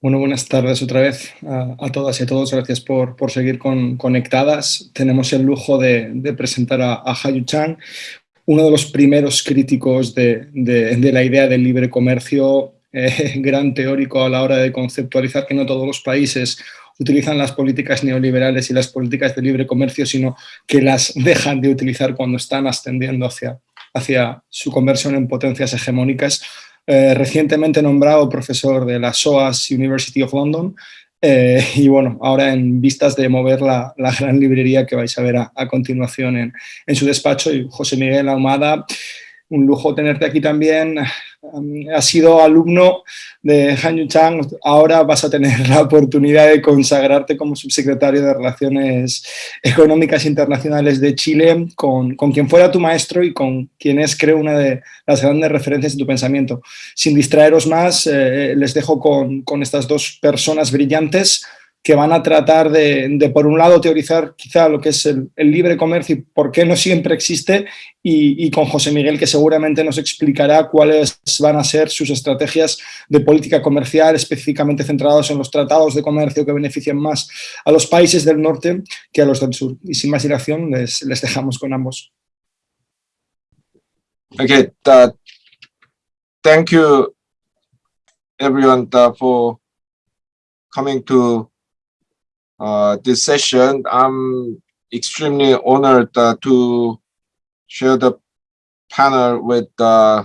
Bueno, buenas tardes otra vez a, todas y a todos. Gracias por, por seguir con, conectadas. Tenemos el lujo de, presentar a, a Hayu Chang, uno de los primeros críticos de, de, la idea del libre comercio, eh, gran teórico a la hora de conceptualizar que no todos los países utilizan las políticas neoliberales y las políticas de libre comercio, sino que las dejan de utilizar cuando están ascendiendo hacia, hacia su conversión en potencias hegemónicas eh, recientemente nombrado profesor de la SOAS University of London eh, y bueno, ahora en vistas de mover la, gran librería que vais a ver a, continuación en, en, su despacho José Miguel Ahumada, un lujo tenerte aquí también, has sido alumno de Han Yu Chang, ahora vas a tener la oportunidad de consagrarte como subsecretario de Relaciones Económicas Internacionales de Chile, con, con quien fuera tu maestro y con quien es, creo, una de las grandes referencias de tu pensamiento. Sin distraeros más, eh, les dejo con, con estas dos personas brillantes que van a tratar de, por un lado, teorizar quizá lo que es el, libre comercio y por qué no siempre existe, y, con José Miguel, que seguramente nos explicará cuáles van a ser sus estrategias de política comercial, específicamente centrados en los tratados de comercio que benefician más a los países del norte que a los del sur. Y sin más dilación, les, les dejamos con ambos. Okay, uh, thank you everyone uh, for coming to uh, this session. I'm extremely honored uh, to share the panel with uh,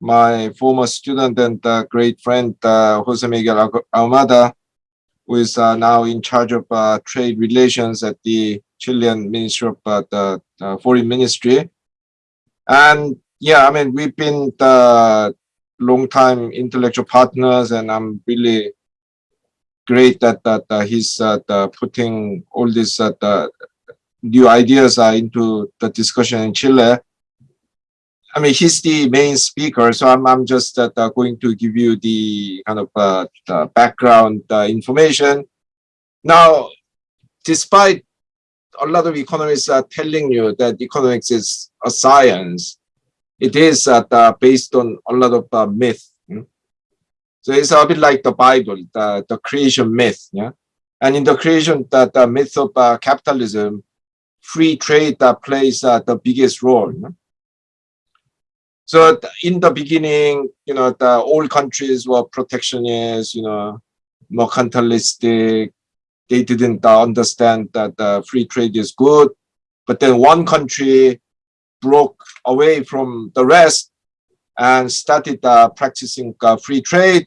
my former student and uh, great friend, uh, Jose Miguel Almada, who is uh, now in charge of trade relations at the Chilean Ministry of the Foreign Ministry. And yeah, I mean, we've been long time intellectual partners and I'm really great that that uh, he's uh, putting all these uh, new ideas into the discussion in Chile. I mean, he's the main speaker, so I'm I'm just going to give you the kind of the background information. Now, despite a lot of economists are telling you that economics is a science, it is based on a lot of myth so it's a bit like the Bible, the, the creation myth. Yeah. And in the creation, the, the myth of uh, capitalism, free trade uh, plays uh, the biggest role. So in the beginning, you know, the old countries were protectionist, you know, mercantilistic. They didn't uh, understand that uh, free trade is good. But then one country broke away from the rest and started uh, practicing uh, free trade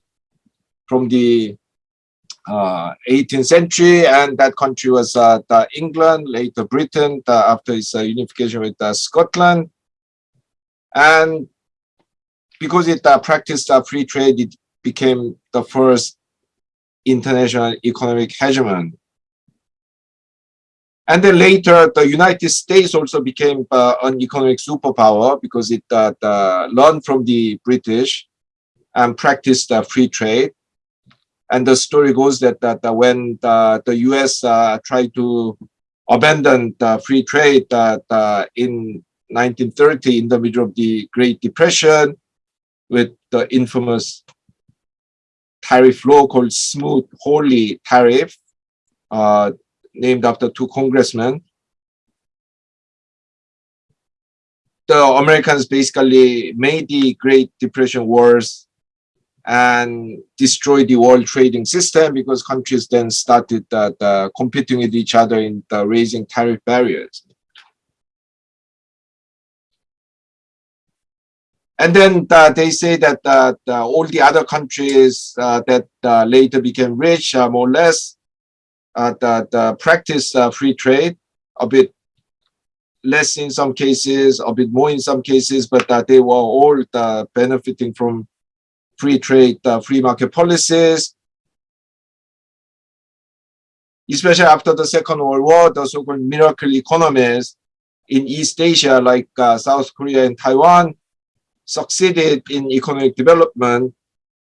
from the uh, 18th century, and that country was uh, England, later Britain, after its uh, unification with uh, Scotland. And because it uh, practiced free trade, it became the first international economic hegemon. And then later, the United States also became uh, an economic superpower because it learned from the British and practiced free trade. And the story goes that, that when the, the US uh, tried to abandon the free trade that uh, in 1930 in the middle of the Great Depression with the infamous tariff law called Smooth Holy tariff, uh, named after two congressmen. The Americans basically made the Great Depression worse and destroy the world trading system because countries then started uh, the competing with each other in the raising tariff barriers. And then uh, they say that uh, the, all the other countries uh, that uh, later became rich, uh, more or less, that practice free trade a bit less in some cases, a bit more in some cases, but that they were all benefiting from free trade, uh, free market policies, especially after the Second World War, the so-called miracle economies in East Asia, like uh, South Korea and Taiwan, succeeded in economic development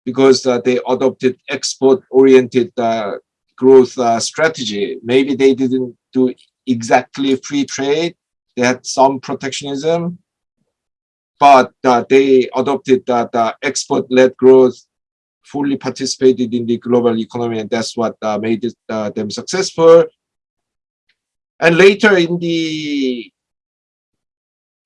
because uh, they adopted export-oriented uh, growth uh, strategy. Maybe they didn't do exactly free trade. They had some protectionism, but uh, they adopted that uh, export-led growth fully participated in the global economy, and that's what uh, made it, uh, them successful. And later in the,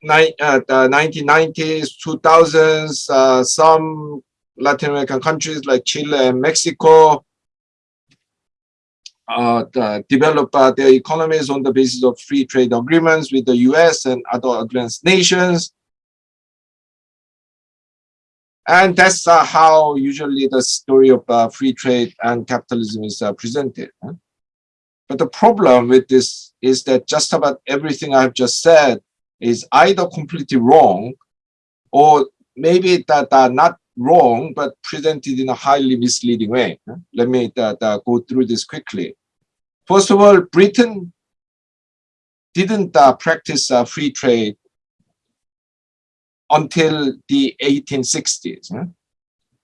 uh, the 1990s, 2000s, uh, some Latin American countries like Chile and Mexico develop uh, their economies on the basis of free trade agreements with the US and other advanced nations. And that's uh, how usually the story of uh, free trade and capitalism is uh, presented. But the problem with this is that just about everything I've just said is either completely wrong or maybe that are not wrong, but presented in a highly misleading way. Let me uh, uh, go through this quickly. First of all, Britain didn't uh, practice uh, free trade until the 1860s. Huh?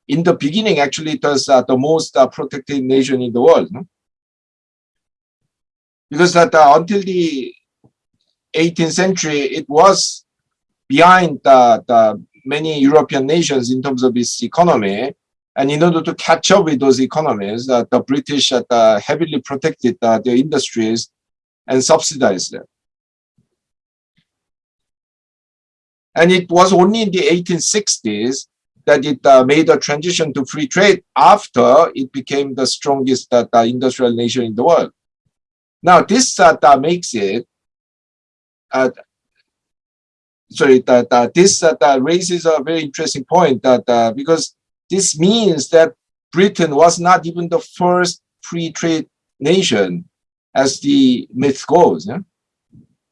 In the beginning, actually, it was uh, the most uh, protected nation in the world. Huh? Because that uh, until the 18th century, it was behind the many European nations in terms of its economy. And in order to catch up with those economies, uh, the British uh, heavily protected uh, their industries and subsidized them. And it was only in the 1860s that it uh, made a transition to free trade after it became the strongest uh, industrial nation in the world. Now, this uh, makes it, uh, sorry, that, uh, this uh, raises a very interesting point that uh, because this means that Britain was not even the first free trade nation as the myth goes. Yeah?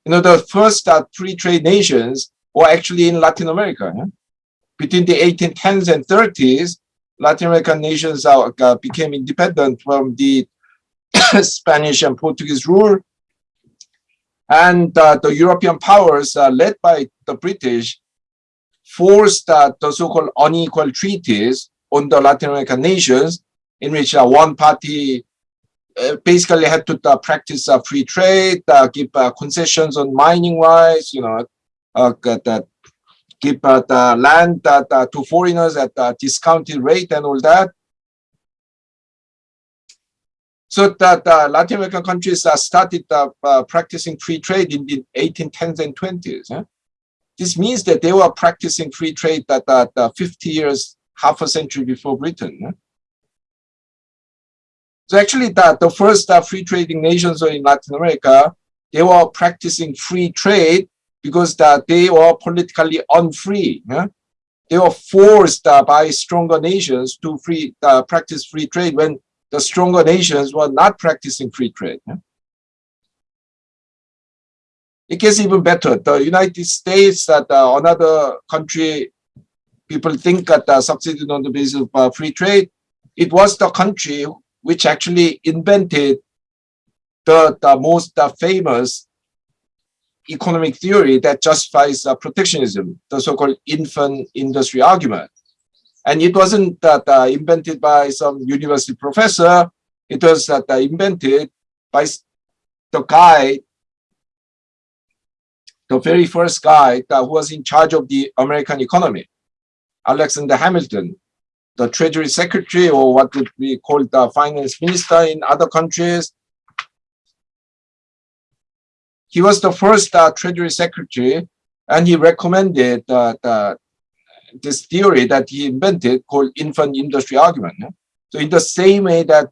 You know, the first free trade nations or actually in Latin America. Yeah? Between the 1810s and 30s, Latin American nations uh, became independent from the Spanish and Portuguese rule. And uh, the European powers, uh, led by the British, forced uh, the so-called unequal treaties on the Latin American nations, in which uh, one party uh, basically had to practice free trade, give concessions on mining rights, you know, uh, that give uh, the land that, uh, to foreigners at a discounted rate and all that. So that uh, Latin American countries uh, started uh, practicing free trade in the 1810s and 20s. This means that they were practicing free trade that uh, 50 years, half a century before Britain. So actually, the, the first free trading nations in Latin America, they were practicing free trade because that they were politically unfree. Yeah? They were forced uh, by stronger nations to free uh, practice free trade when the stronger nations were not practicing free trade. Yeah? It gets even better. The United States, that uh, another country, people think that uh, on the basis of uh, free trade. It was the country which actually invented the, the most uh, famous economic theory that justifies uh, protectionism, the so-called infant industry argument. And it wasn't that uh, invented by some university professor, it was that uh, invented by the guy, the very first guy that was in charge of the American economy, Alexander Hamilton, the treasury secretary or what would be called the finance minister in other countries, he was the first uh, Treasury Secretary, and he recommended uh, this theory that he invented called infant industry argument. So in the same way that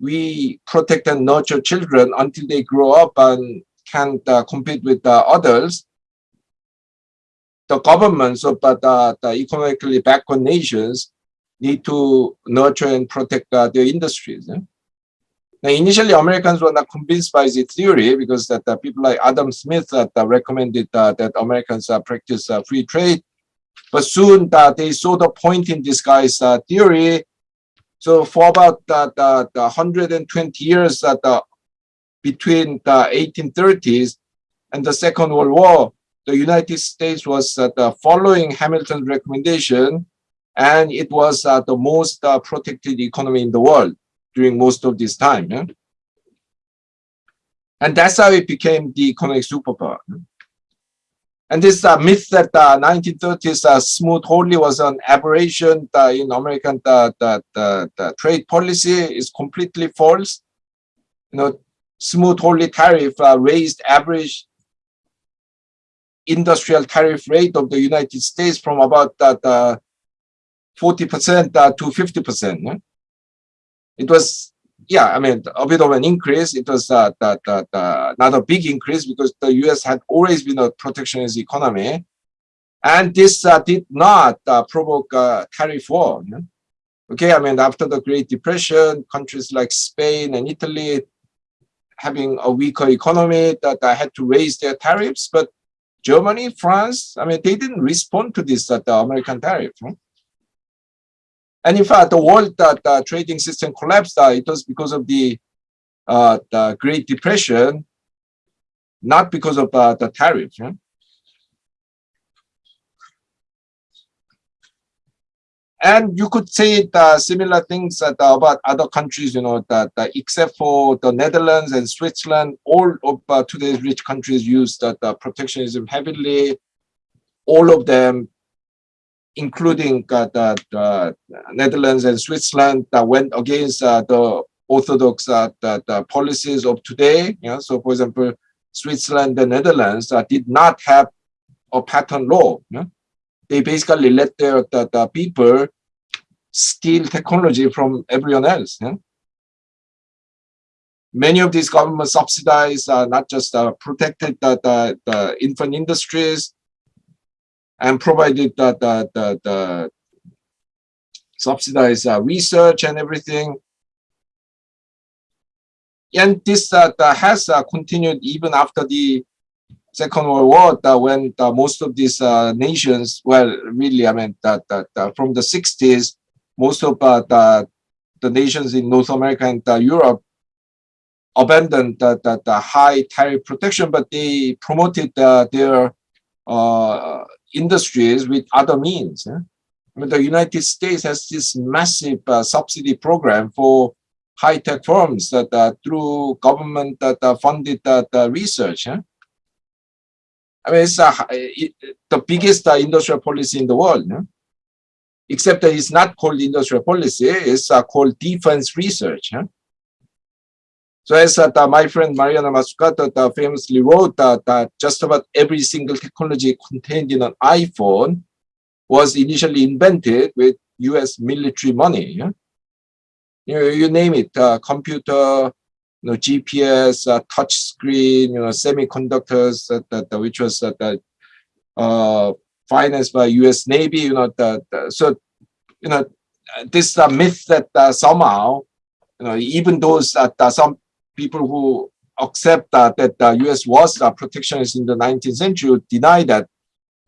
we protect and nurture children until they grow up and can uh, compete with uh, others, the governments of the, the economically backward nations need to nurture and protect uh, their industries. Now, initially, Americans were not convinced by the theory because that uh, people like Adam Smith that uh, recommended uh, that Americans uh, practice uh, free trade. But soon uh, they saw the point in this guy's theory. So for about the, the 120 years that between the 1830s and the Second World War, the United States was following Hamilton's recommendation, and it was the most protected economy in the world during most of this time. Yeah? And that's how it became the economic superpower. And this uh, myth that the uh, 1930s uh, smooth wholly was an aberration uh, in American the, the, the, the, trade policy is completely false. You know, smooth wholly tariff uh, raised average industrial tariff rate of the United States from about that 40% uh, to 50%. It was yeah, I mean, a bit of an increase. It was uh, not a big increase because the US had always been a protectionist economy. And this uh, did not uh, provoke a tariff war. Okay, I mean, after the Great Depression, countries like Spain and Italy having a weaker economy that had to raise their tariffs. But Germany, France, I mean, they didn't respond to this uh, the American tariff. And in fact, the world that the trading system collapsed, uh, it was because of the, uh, the Great Depression, not because of uh, the tariff. Yeah? And you could say the similar things that, uh, about other countries, you know, that, that except for the Netherlands and Switzerland, all of uh, today's rich countries use that uh, protectionism heavily. All of them including uh, the, the, Netherlands and Switzerland that went against uh, the orthodox uh, the, policies of today. So for example, Switzerland and Netherlands uh, did not have a patent law. They basically let their the, people steal technology from everyone else. Know? Many of these government subsidies are not just uh, protected the, the, the infant industries, and provided the, the, the, the subsidized uh, research and everything. And this uh, has uh, continued even after the Second World War, when most of these uh, nations, well, really, I mean, that, that from the 60s, most of uh, the, the nations in North America and uh, Europe abandoned the, the, the, high tariff protection, but they promoted their industries with other means. I mean, the United States has this massive uh, subsidy program for high-tech firms that uh, through government that uh, funded that uh, research. I mean, it's uh, it, the biggest uh, industrial policy in the world. Except that it's not called industrial policy, it's called defense research. So as uh, my friend Mariana Mazzucato uh, famously wrote uh, that just about every single technology contained in an iPhone was initially invented with US military money. Yeah? You, know, you name it, uh, computer, you know, GPS, uh, touch screen, you know, semiconductors, that, that, which was that, uh, financed by US Navy, you know, that, so, you know, this uh, myth that uh, somehow, you know, even those that uh, some people who accept that, that the US was protectionist in the 19th century deny that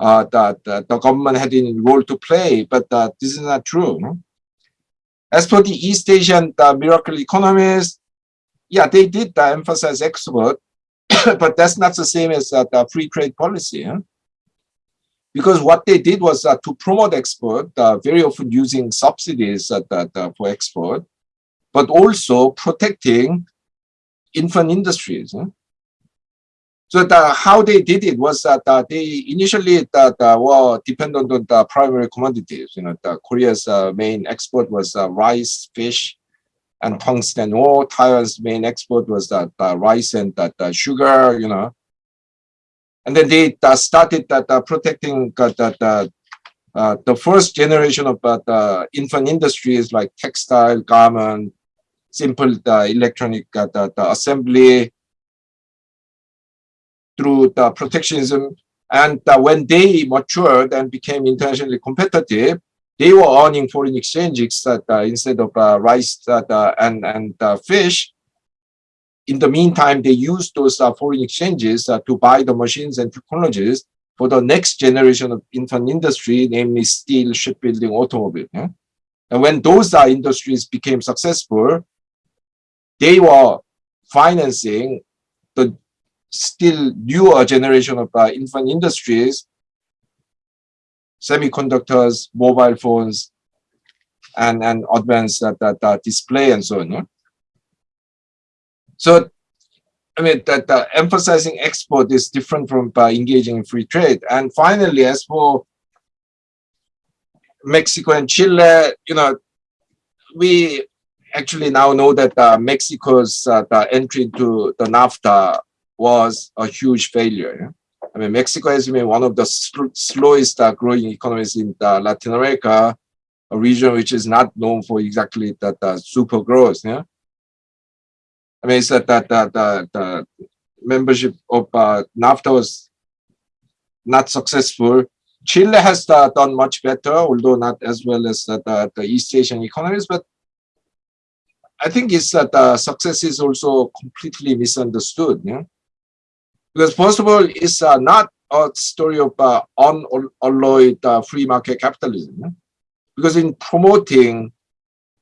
uh, that, that the government had a role to play, but uh, this is not true. No? As for the East Asian the miracle economies, yeah, they did uh, emphasize export, but that's not the same as uh, the free trade policy. Huh? Because what they did was uh, to promote export, uh, very often using subsidies uh, uh, for export, but also protecting infant industries. So the, how they did it was that uh, they initially that uh, were dependent on the primary commodities. You know, the Korea's uh, main export was uh, rice, fish, and tungsten ore. Taiwan's main export was that uh, rice and that uh, sugar. You know, and then they started that protecting that the first generation of the infant industries like textile, garment, simple the electronic uh, the, the assembly through the protectionism. And uh, when they matured and became internationally competitive, they were earning foreign exchanges uh, instead of uh, rice uh, and, and uh, fish. In the meantime, they used those uh, foreign exchanges to buy the machines and technologies for the next generation of infant industry, namely steel, shipbuilding, automobile. Yeah? And when those industries became successful, they were financing the still newer generation of uh, infant industries, semiconductors, mobile phones, and, and advanced uh, that, that display and so on. So I mean, that uh, emphasizing export is different from uh, engaging in free trade. And finally, as for Mexico and Chile, you know, we actually now know that uh, Mexico's uh, entry into the NAFTA was a huge failure. I mean, Mexico has been one of the sl slowest uh, growing economies in Latin America, a region which is not known for exactly that uh, super growth. Yeah, I mean, it's that that the, the membership of uh, NAFTA was not successful. Chile has uh, done much better, although not as well as the, the East Asian economies. But I think it's that uh, success is also completely misunderstood. Yeah? Because first of all, it's uh, not a story of uh, unalloyed uh, free market capitalism. Yeah? Because in promoting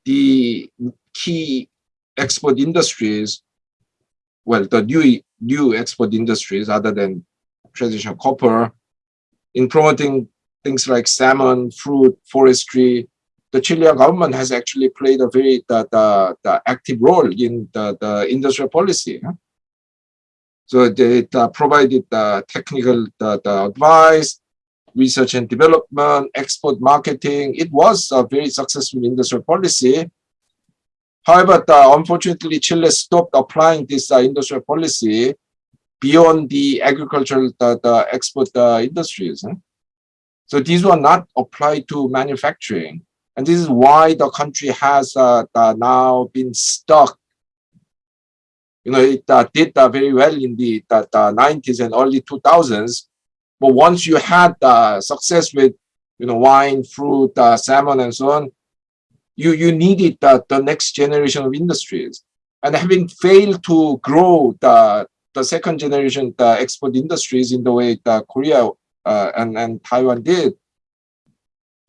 the key export industries, well, the new, new export industries other than traditional copper, in promoting things like salmon, fruit, forestry, the Chilean government has actually played a very the, the, the active role in the, the industrial policy. So it uh, provided the technical the, the advice, research and development, export marketing. It was a very successful industrial policy. However, unfortunately, Chile stopped applying this uh, industrial policy beyond the agricultural the, the export uh, industries. So these were not applied to manufacturing. And this is why the country has uh, now been stuck. You know, it uh, did uh, very well in the, the, the, 90s and early 2000s. But once you had uh, success with, you know, wine, fruit, uh, salmon, and so on, you, you needed the, next generation of industries. And having failed to grow the, the second generation the export industries in the way that Korea uh, and, and Taiwan did,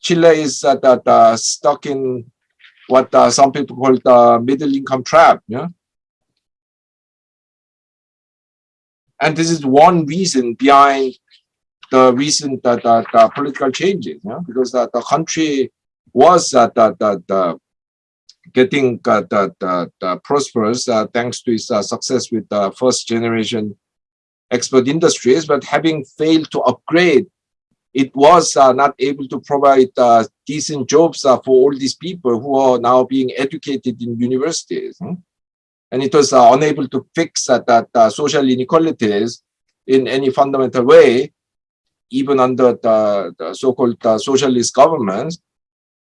Chile is uh, stuck in what uh, some people call the middle income trap. Yeah. And this is one reason behind the recent uh, political changes, yeah? because the, the country was uh, getting uh, prosperous thanks to its success with the first generation export industries, but having failed to upgrade it was uh, not able to provide uh, decent jobs uh, for all these people who are now being educated in universities. Hmm? And it was uh, unable to fix uh, that uh, social inequalities in any fundamental way, even under the, the so-called socialist governments.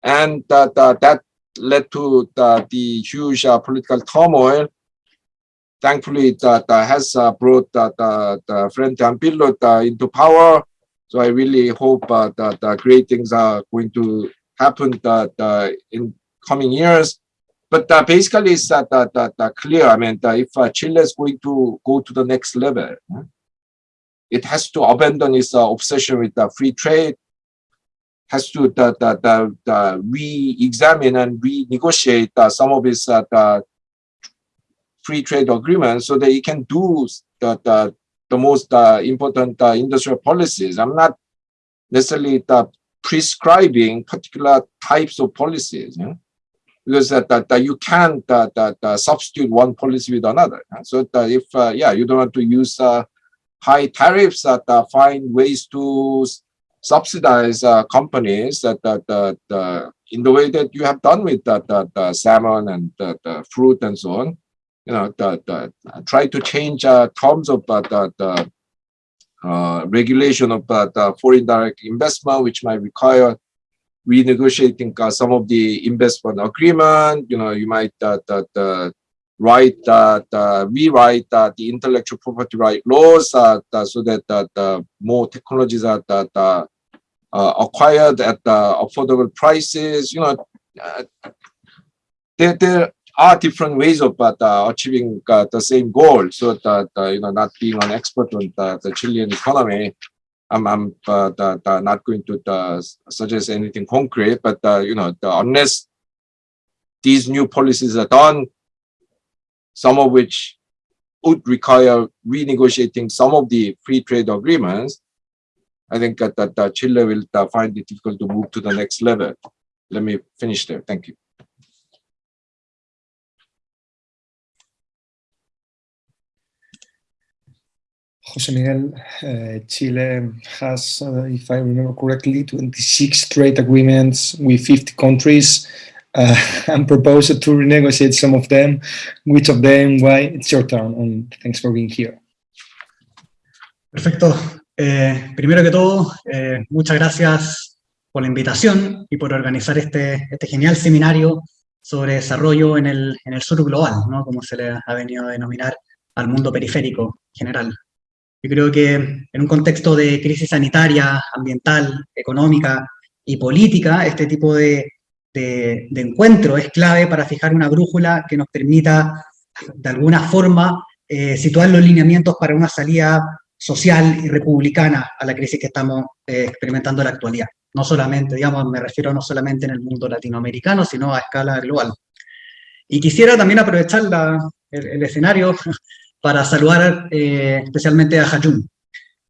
And that led to the, the huge political turmoil thankfully that uh, has uh, brought uh, the, Frente Amplio into power so I really hope uh, that uh, great things are going to happen that uh, in coming years. But basically, it's that, that, that, clear. I mean, if Chile is going to go to the next level, it has to abandon its obsession with free trade, has to re-examine and renegotiate some of its free trade agreements so that it can do the, the the most uh, important uh, industrial policies. I'm not necessarily uh, prescribing particular types of policies, because that, that, that you can't that, that, substitute one policy with another. So that if, yeah, you don't want to use high tariffs, that find ways to subsidize uh, companies that, that, uh, in the way that you have done with that, that uh, salmon and the fruit and so on you know, the, the, try to change uh, terms of uh, the, uh, regulation of uh, the foreign direct investment, which might require renegotiating uh, some of the investment agreement. You know, you might uh, the, the write uh, the, rewrite uh, the intellectual property right laws uh, the, so that uh, the more technologies are uh, acquired at affordable prices. You know, uh, there, there are different ways of uh, achieving uh, the same goal. So that you know, not being an expert on the, the Chilean economy, I'm, I'm uh, the, the not going to suggest anything concrete. But you know, the, unless these new policies are done, some of which would require renegotiating some of the free trade agreements, I think that, that Chile will find it difficult to move to the next level. Let me finish there. Thank you. José Miguel, uh, Chile has, uh, if I remember correctly, 26 trade agreements with 50 countries uh, and proposed to renegotiate some of them. Which of them, why? It's your turn, and thanks for being here. Perfecto. Eh, primero que todo, eh, muchas gracias por la invitación y por organizar este, este genial seminario sobre desarrollo en el, en el sur global, ¿no? como se le ha venido a denominar al mundo periférico general. Yo creo que en un contexto de crisis sanitaria, ambiental, económica y política, este tipo de, de, encuentro es clave para fijar una brújula que nos permita, de alguna forma, eh, situar los lineamientos para una salida social y republicana a la crisis que estamos eh, experimentando en la actualidad. No solamente, digamos, me refiero no solamente en el mundo latinoamericano, sino a escala global. Y quisiera también aprovechar la, el, escenario para saludar eh, especialmente a Hayun,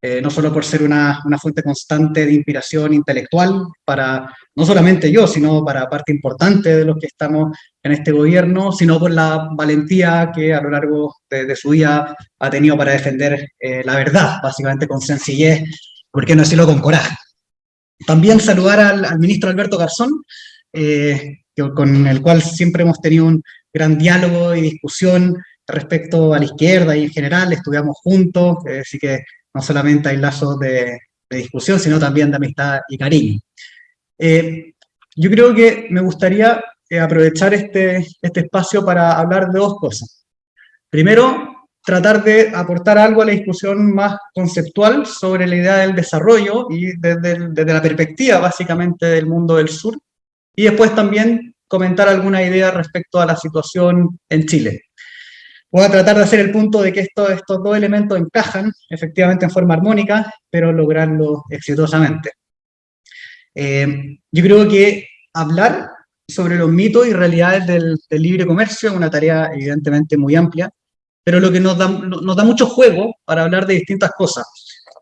eh, no solo por ser una, una, fuente constante de inspiración intelectual para, no solamente yo, sino para parte importante de los que estamos en este gobierno, sino por la valentía que a lo largo de, su vida ha tenido para defender eh, la verdad, básicamente con sencillez, porque no decirlo con coraje. También saludar al, al ministro Alberto Garzón, con el cual siempre hemos tenido un gran diálogo y discusión respecto a la izquierda y en general, estudiamos juntos, así que no solamente hay lazos de, discusión, sino también de amistad y cariño. Eh, yo creo que me gustaría eh, aprovechar este, este espacio para hablar de dos cosas. Primero, tratar de aportar algo a la discusión más conceptual sobre la idea del desarrollo y desde, desde la perspectiva básicamente del mundo del sur, y después también comentar alguna idea respecto a la situación en Chile. Voy a tratar de hacer el punto de que estos dos elementos encajan efectivamente en forma armónica, pero lograrlo exitosamente. Eh, yo creo que hablar sobre los mitos y realidades del, libre comercio es una tarea evidentemente muy amplia, pero lo que nos da, nos da mucho juego para hablar de distintas cosas.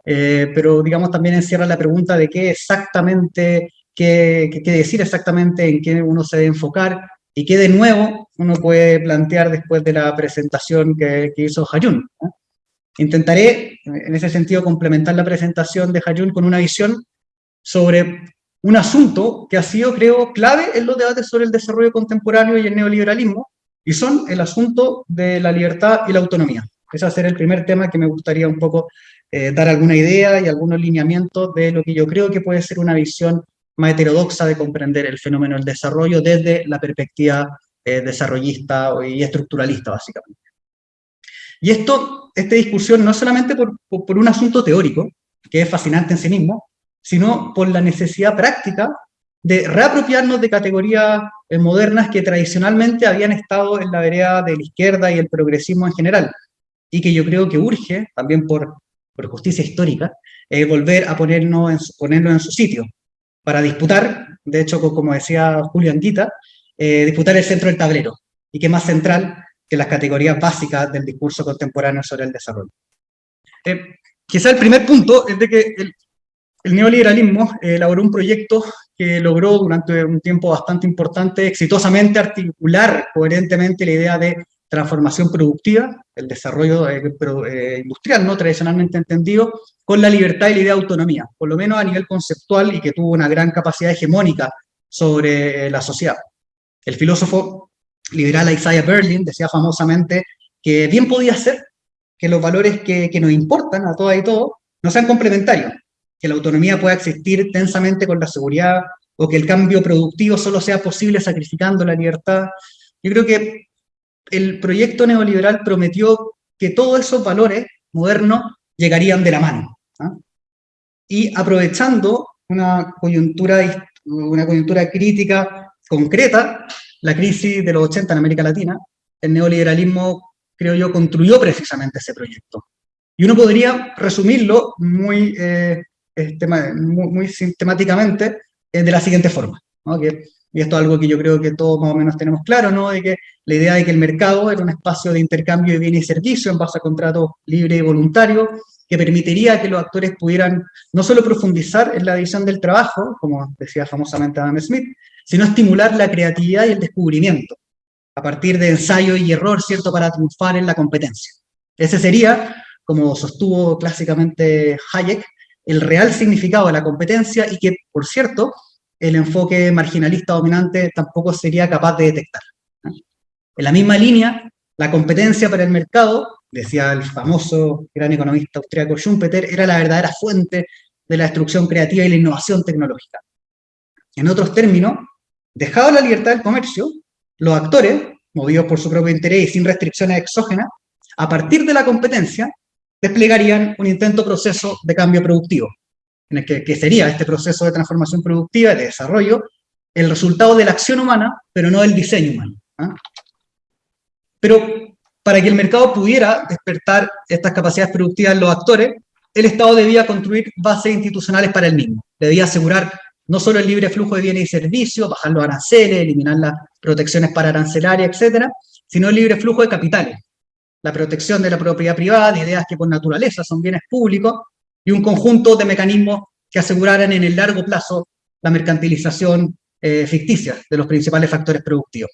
Eh, pero digamos también encierra la pregunta de qué exactamente, qué, qué, decir exactamente, en qué uno se debe enfocar, y que de nuevo uno puede plantear después de la presentación que, hizo Hayun. Intentaré, en ese sentido, complementar la presentación de Hayun con una visión sobre un asunto que ha sido, creo, clave en los debates sobre el desarrollo contemporáneo y el neoliberalismo, y son el asunto de la libertad y la autonomía. Ese va a ser el primer tema que me gustaría un poco eh, dar alguna idea y algunos lineamientos de lo que yo creo que puede ser una visión más heterodoxa de comprender el fenómeno del desarrollo desde la perspectiva eh, desarrollista y estructuralista, básicamente. Y esto, esta discusión, no solamente por, por, un asunto teórico, que es fascinante en sí mismo, sino por la necesidad práctica de reapropiarnos de categorías eh, modernas que tradicionalmente habían estado en la vereda de la izquierda y el progresismo en general, y que yo creo que urge, también por, por justicia histórica, eh, volver a ponernos en, ponerlo en su sitio, para disputar, de hecho, como decía Julio Anguita, eh, disputar el centro del tablero, y que más central que las categorías básicas del discurso contemporáneo sobre el desarrollo. Eh, quizá el primer punto es de que el, neoliberalismo elaboró un proyecto que logró durante un tiempo bastante importante exitosamente articular coherentemente la idea de transformación productiva, el desarrollo eh, eh, industrial no tradicionalmente entendido, con la libertad y la idea de autonomía, por lo menos a nivel conceptual y que tuvo una gran capacidad hegemónica sobre eh, la sociedad. El filósofo liberal Isaiah Berlin decía famosamente que bien podía ser que los valores que, que nos importan a todas y todos no sean complementarios, que la autonomía pueda existir tensamente con la seguridad o que el cambio productivo solo sea posible sacrificando la libertad. Yo creo que el proyecto neoliberal prometió que todos esos valores modernos llegarían de la mano. ¿ah? Y aprovechando una coyuntura, una coyuntura crítica concreta, la crisis de los 80 en América Latina, el neoliberalismo, creo yo, construyó precisamente ese proyecto. Y uno podría resumirlo muy, eh, muy, sistemáticamente eh, de la siguiente forma, que y esto es algo que yo creo que todos más o menos tenemos claro, ¿no? De que la idea de que el mercado era un espacio de intercambio de bienes y servicios en base a contratos libres y voluntarios, que permitiría que los actores pudieran no solo profundizar en la división del trabajo, como decía famosamente Adam Smith, sino estimular la creatividad y el descubrimiento, a partir de ensayo y error, ¿cierto?, para triunfar en la competencia. Ese sería como sostuvo clásicamente Hayek, el real significado de la competencia y que, por cierto, el enfoque marginalista dominante tampoco sería capaz de detectar. En la misma línea, la competencia para el mercado, decía el famoso gran economista austríaco Schumpeter, era la verdadera fuente de la destrucción creativa y la innovación tecnológica. En otros términos, dejado la libertad del comercio, los actores, movidos por su propio interés y sin restricciones exógenas, a partir de la competencia, desplegarían un intento proceso de cambio productivo, en el que, sería este proceso de transformación productiva y de desarrollo el resultado de la acción humana, pero no del diseño humano. ¿ah? Pero para que el mercado pudiera despertar estas capacidades productivas en los actores, el Estado debía construir bases institucionales para el mismo. Debía asegurar no solo el libre flujo de bienes y servicios, bajar los aranceles, eliminar las protecciones para arancelarias, etcétera, sino el libre flujo de capitales, la protección de la propiedad privada, de ideas que por naturaleza son bienes públicos, y un conjunto de mecanismos que aseguraran en el largo plazo la mercantilización eh, ficticia de los principales factores productivos.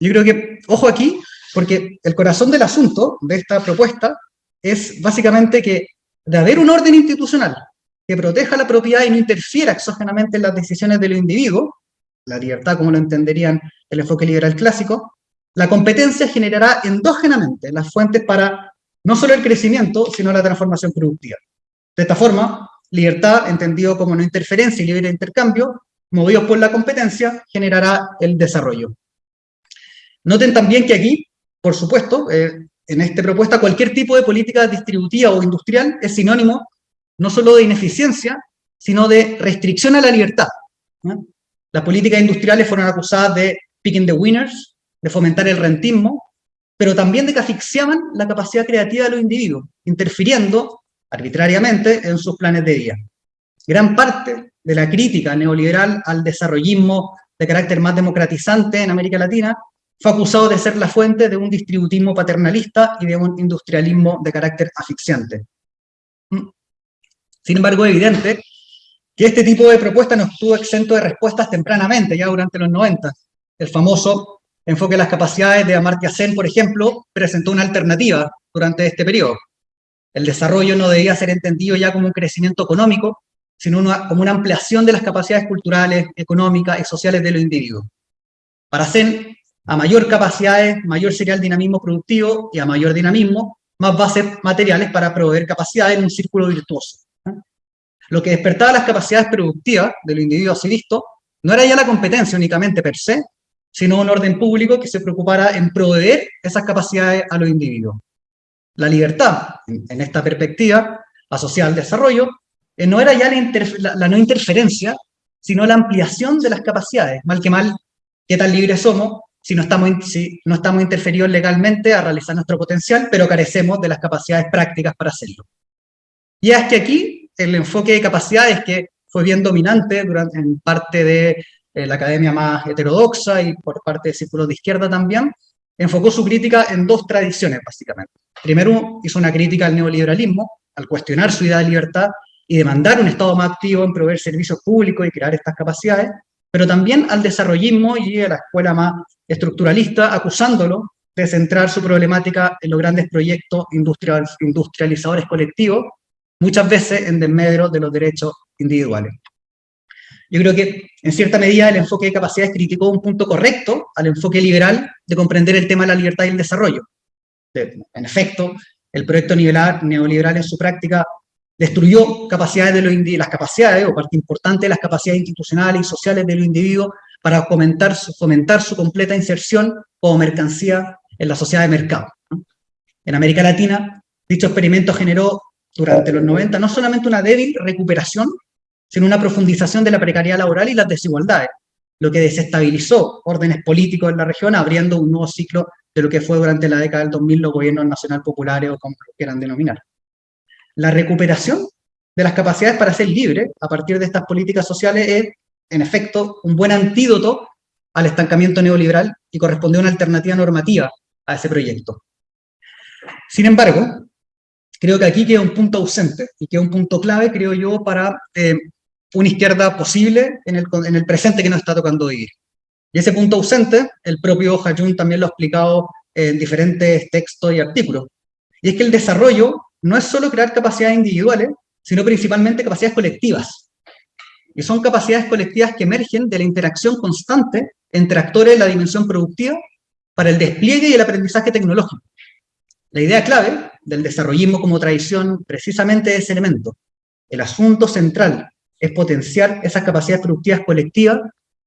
Yo creo que, ojo aquí, porque el corazón del asunto de esta propuesta es básicamente que de haber un orden institucional que proteja la propiedad y no interfiera exógenamente en las decisiones de los individuos, la libertad como lo entenderían el enfoque liberal clásico, la competencia generará endógenamente las fuentes para no solo el crecimiento, sino la transformación productiva. De esta forma, libertad, entendido como no interferencia y libre intercambio, movidos por la competencia, generará el desarrollo. Noten también que aquí, por supuesto, eh, en esta propuesta, cualquier tipo de política distributiva o industrial es sinónimo no solo de ineficiencia, sino de restricción a la libertad. Las políticas industriales fueron acusadas de picking the winners, de fomentar el rentismo, pero también de que asfixiaban la capacidad creativa de los individuos, interfiriendo arbitrariamente en sus planes de vida. Gran parte de la crítica neoliberal al desarrollismo de carácter más democratizante en América Latina fue acusado de ser la fuente de un distributismo paternalista y de un industrialismo de carácter asfixiante. Mm. Sin embargo, es evidente que este tipo de propuesta no estuvo exento de respuestas tempranamente, ya durante los 90. El famoso enfoque de las capacidades de Amartya Sen, por ejemplo, presentó una alternativa durante este periodo. El desarrollo no debía ser entendido ya como un crecimiento económico, sino como una ampliación de las capacidades culturales, económicas y sociales de los individuos. Para Sen, a mayor capacidades, mayor sería el dinamismo productivo y a mayor dinamismo, más bases materiales para proveer capacidades en un círculo virtuoso. Lo que despertaba las capacidades productivas de los individuos así visto, no era ya la competencia únicamente per se, sino un orden público que se preocupara en proveer esas capacidades a los individuos. La libertad, en, esta perspectiva asociada al desarrollo, eh, no era ya la, no interferencia, sino la ampliación de las capacidades, mal que mal, qué tan libres somos si no estamos, si no estamos interferidos legalmente a realizar nuestro potencial, pero carecemos de las capacidades prácticas para hacerlo. Y es que aquí el enfoque de capacidades que fue bien dominante durante, en parte de la academia más heterodoxa y por parte de círculos de izquierda también, enfocó su crítica en dos tradiciones, básicamente. Primero, hizo una crítica al neoliberalismo, al cuestionar su idea de libertad y demandar un Estado más activo en proveer servicios públicos y crear estas capacidades, pero también al desarrollismo y a la escuela más estructuralista, acusándolo de centrar su problemática en los grandes proyectos industrializadores colectivos, muchas veces en desmedro de los derechos individuales. Yo creo que, en cierta medida, el enfoque de capacidades criticó un punto correcto al enfoque liberal de comprender el tema de la libertad y el desarrollo. En efecto, el proyecto neoliberal en su práctica destruyó capacidades de los las capacidades, o parte importante de las capacidades institucionales y sociales de los individuos para fomentar su, fomentar su completa inserción como mercancía en la sociedad de mercado. En América Latina, dicho experimento generó durante los 90 no solamente una débil recuperación, sino una profundización de la precariedad laboral y las desigualdades, lo que desestabilizó órdenes políticos en la región, abriendo un nuevo ciclo de lo que fue durante la década del 2000 los gobiernos nacional populares o como quieran denominar. La recuperación de las capacidades para ser libre a partir de estas políticas sociales es, en efecto, un buen antídoto al estancamiento neoliberal y corresponde a una alternativa normativa a ese proyecto. Sin embargo, creo que aquí queda un punto ausente y queda un punto clave, creo yo, para eh, una izquierda posible en el, en el, presente que nos está tocando vivir. Y ese punto ausente, el propio Hajun también lo ha explicado en diferentes textos y artículos, y es que el desarrollo no es solo crear capacidades individuales, sino principalmente capacidades colectivas. Y son capacidades colectivas que emergen de la interacción constante entre actores de la dimensión productiva para el despliegue y el aprendizaje tecnológico. La idea clave del desarrollismo como tradición precisamente es ese elemento. El asunto central es potenciar esas capacidades productivas colectivas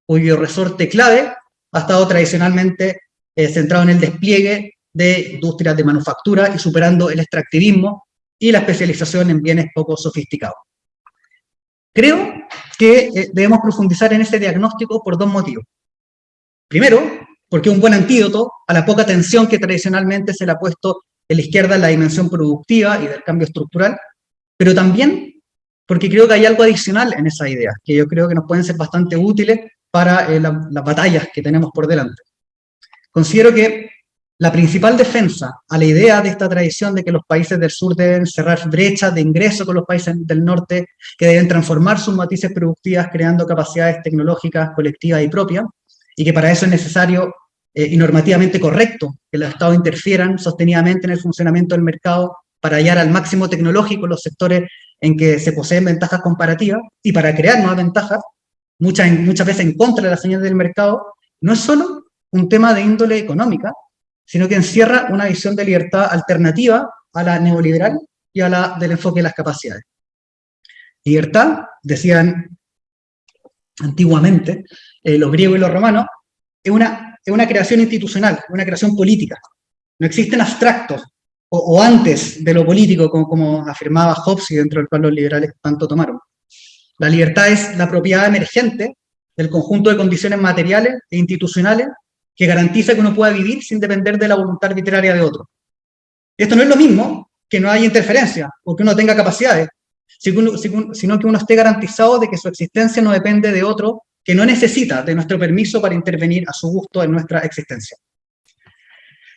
cuyo resorte clave ha estado tradicionalmente eh, centrado en el despliegue de industrias de manufactura y superando el extractivismo y la especialización en bienes poco sofisticados. Creo que eh, debemos profundizar en este diagnóstico por dos motivos. Primero, porque un buen antídoto a la poca atención que tradicionalmente se le ha puesto en la izquierda en la dimensión productiva y del cambio estructural, pero también porque creo que hay algo adicional en esa idea, que yo creo que nos pueden ser bastante útiles para eh, las batallas que tenemos por delante. Considero que la principal defensa a la idea de esta tradición de que los países del sur deben cerrar brechas de ingreso con los países del norte, que deben transformar sus matices productivas creando capacidades tecnológicas colectivas y propias, y que para eso es necesario eh, y normativamente correcto que los estados interfieran sostenidamente en el funcionamiento del mercado para hallar al máximo tecnológico los sectores en que se poseen ventajas comparativas y para crear nuevas ventajas, muchas, muchas veces en contra de las señales del mercado, no es solo un tema de índole económica, sino que encierra una visión de libertad alternativa a la neoliberal y a la del enfoque de las capacidades. Libertad, decían antiguamente eh, los griegos y los romanos, es una, es una creación institucional, una creación política. No existen abstractos, o, antes de lo político, como, como, afirmaba Hobbes y dentro del cual los liberales tanto tomaron. La libertad es la propiedad emergente del conjunto de condiciones materiales e institucionales que garantiza que uno pueda vivir sin depender de la voluntad arbitraria de otro. Esto no es lo mismo que no haya interferencia o que uno tenga capacidades, sino que uno esté garantizado de que su existencia no depende de otro que no necesita de nuestro permiso para intervenir a su gusto en nuestra existencia.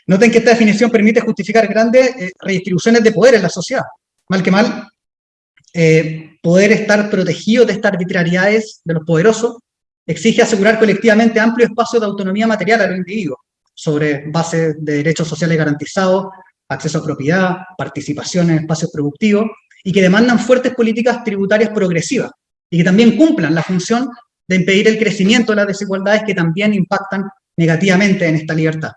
Noten que esta definición permite justificar grandes eh, redistribuciones de poder en la sociedad. Mal que mal, eh, poder estar protegido de estas arbitrariedades de los poderosos exige asegurar colectivamente amplio espacio de autonomía material a los individuos, sobre base de derechos sociales garantizados, acceso a propiedad, participación en espacios productivos, y que demandan fuertes políticas tributarias progresivas, y que también cumplan la función de impedir el crecimiento de las desigualdades que también impactan negativamente en esta libertad.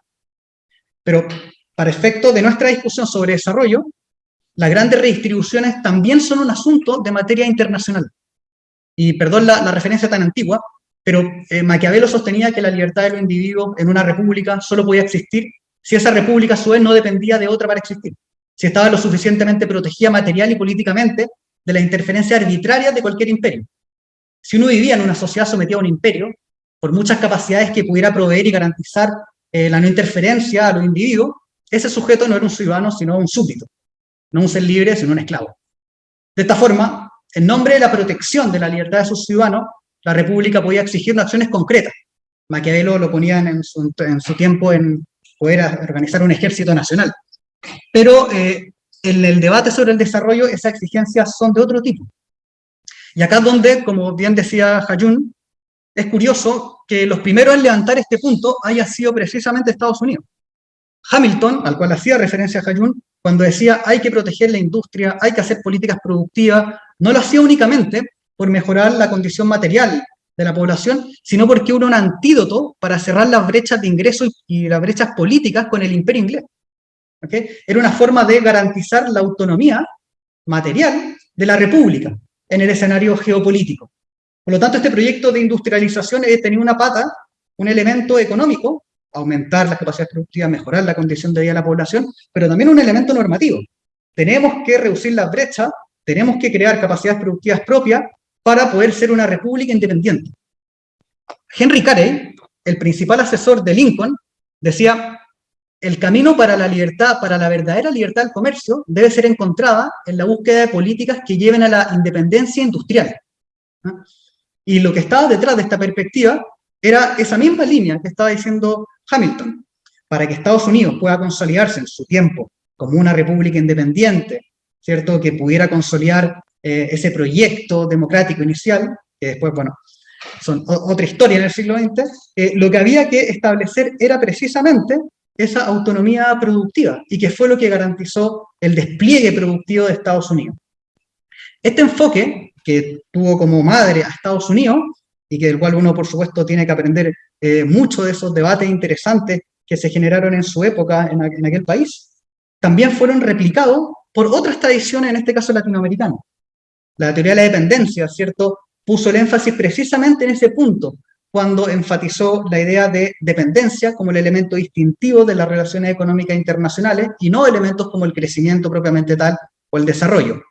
Pero para efecto de nuestra discusión sobre desarrollo, las grandes redistribuciones también son un asunto de materia internacional. Y perdón la, referencia tan antigua, pero eh, Maquiavelo sostenía que la libertad de los individuos en una república solo podía existir si esa república a su vez no dependía de otra para existir, si estaba lo suficientemente protegida material y políticamente de la interferencia arbitraria de cualquier imperio. Si uno vivía en una sociedad sometida a un imperio, por muchas capacidades que pudiera proveer y garantizar eh, la no interferencia a los individuos, ese sujeto no era un ciudadano, sino un súbdito, no un ser libre, sino un esclavo. De esta forma, en nombre de la protección de la libertad de sus ciudadanos, la República podía exigir acciones concretas. Maquiavelo lo ponía en su, tiempo en poder organizar un ejército nacional. Pero eh, en el debate sobre el desarrollo, esas exigencias son de otro tipo. Y acá donde, como bien decía Hayun, es curioso que los primeros en levantar este punto haya sido precisamente Estados Unidos. Hamilton, al cual hacía referencia Hayun, cuando decía hay que proteger la industria, hay que hacer políticas productivas, no lo hacía únicamente por mejorar la condición material de la población, sino porque era un antídoto para cerrar las brechas de ingreso y las brechas políticas con el imperio inglés. Era una forma de garantizar la autonomía material de la república en el escenario geopolítico. Por lo tanto, este proyecto de industrialización tenía una pata, un elemento económico, aumentar las capacidades productivas, mejorar la condición de vida de la población, pero también un elemento normativo. Tenemos que reducir las brechas, tenemos que crear capacidades productivas propias para poder ser una república independiente. Henry Carey, el principal asesor de Lincoln, decía, el camino para la libertad, para la verdadera libertad del comercio, debe ser encontrada en la búsqueda de políticas que lleven a la independencia industrial. Y lo que estaba detrás de esta perspectiva era esa misma línea que estaba diciendo Hamilton. Para que Estados Unidos pueda consolidarse en su tiempo como una república independiente, ¿cierto? Que pudiera consolidar eh, ese proyecto democrático inicial, que después, bueno, son otra historia en el siglo XX, eh, lo que había que establecer era precisamente esa autonomía productiva y que fue lo que garantizó el despliegue productivo de Estados Unidos. Este enfoque, que tuvo como madre a Estados Unidos, y que del cual uno, por supuesto, tiene que aprender eh, mucho de esos debates interesantes que se generaron en su época en, aquel país, también fueron replicados por otras tradiciones, en este caso latinoamericanas. La teoría de la dependencia, ¿cierto?, puso el énfasis precisamente en ese punto, cuando enfatizó la idea de dependencia como el elemento distintivo de las relaciones económicas internacionales y no elementos como el crecimiento propiamente tal o el desarrollo.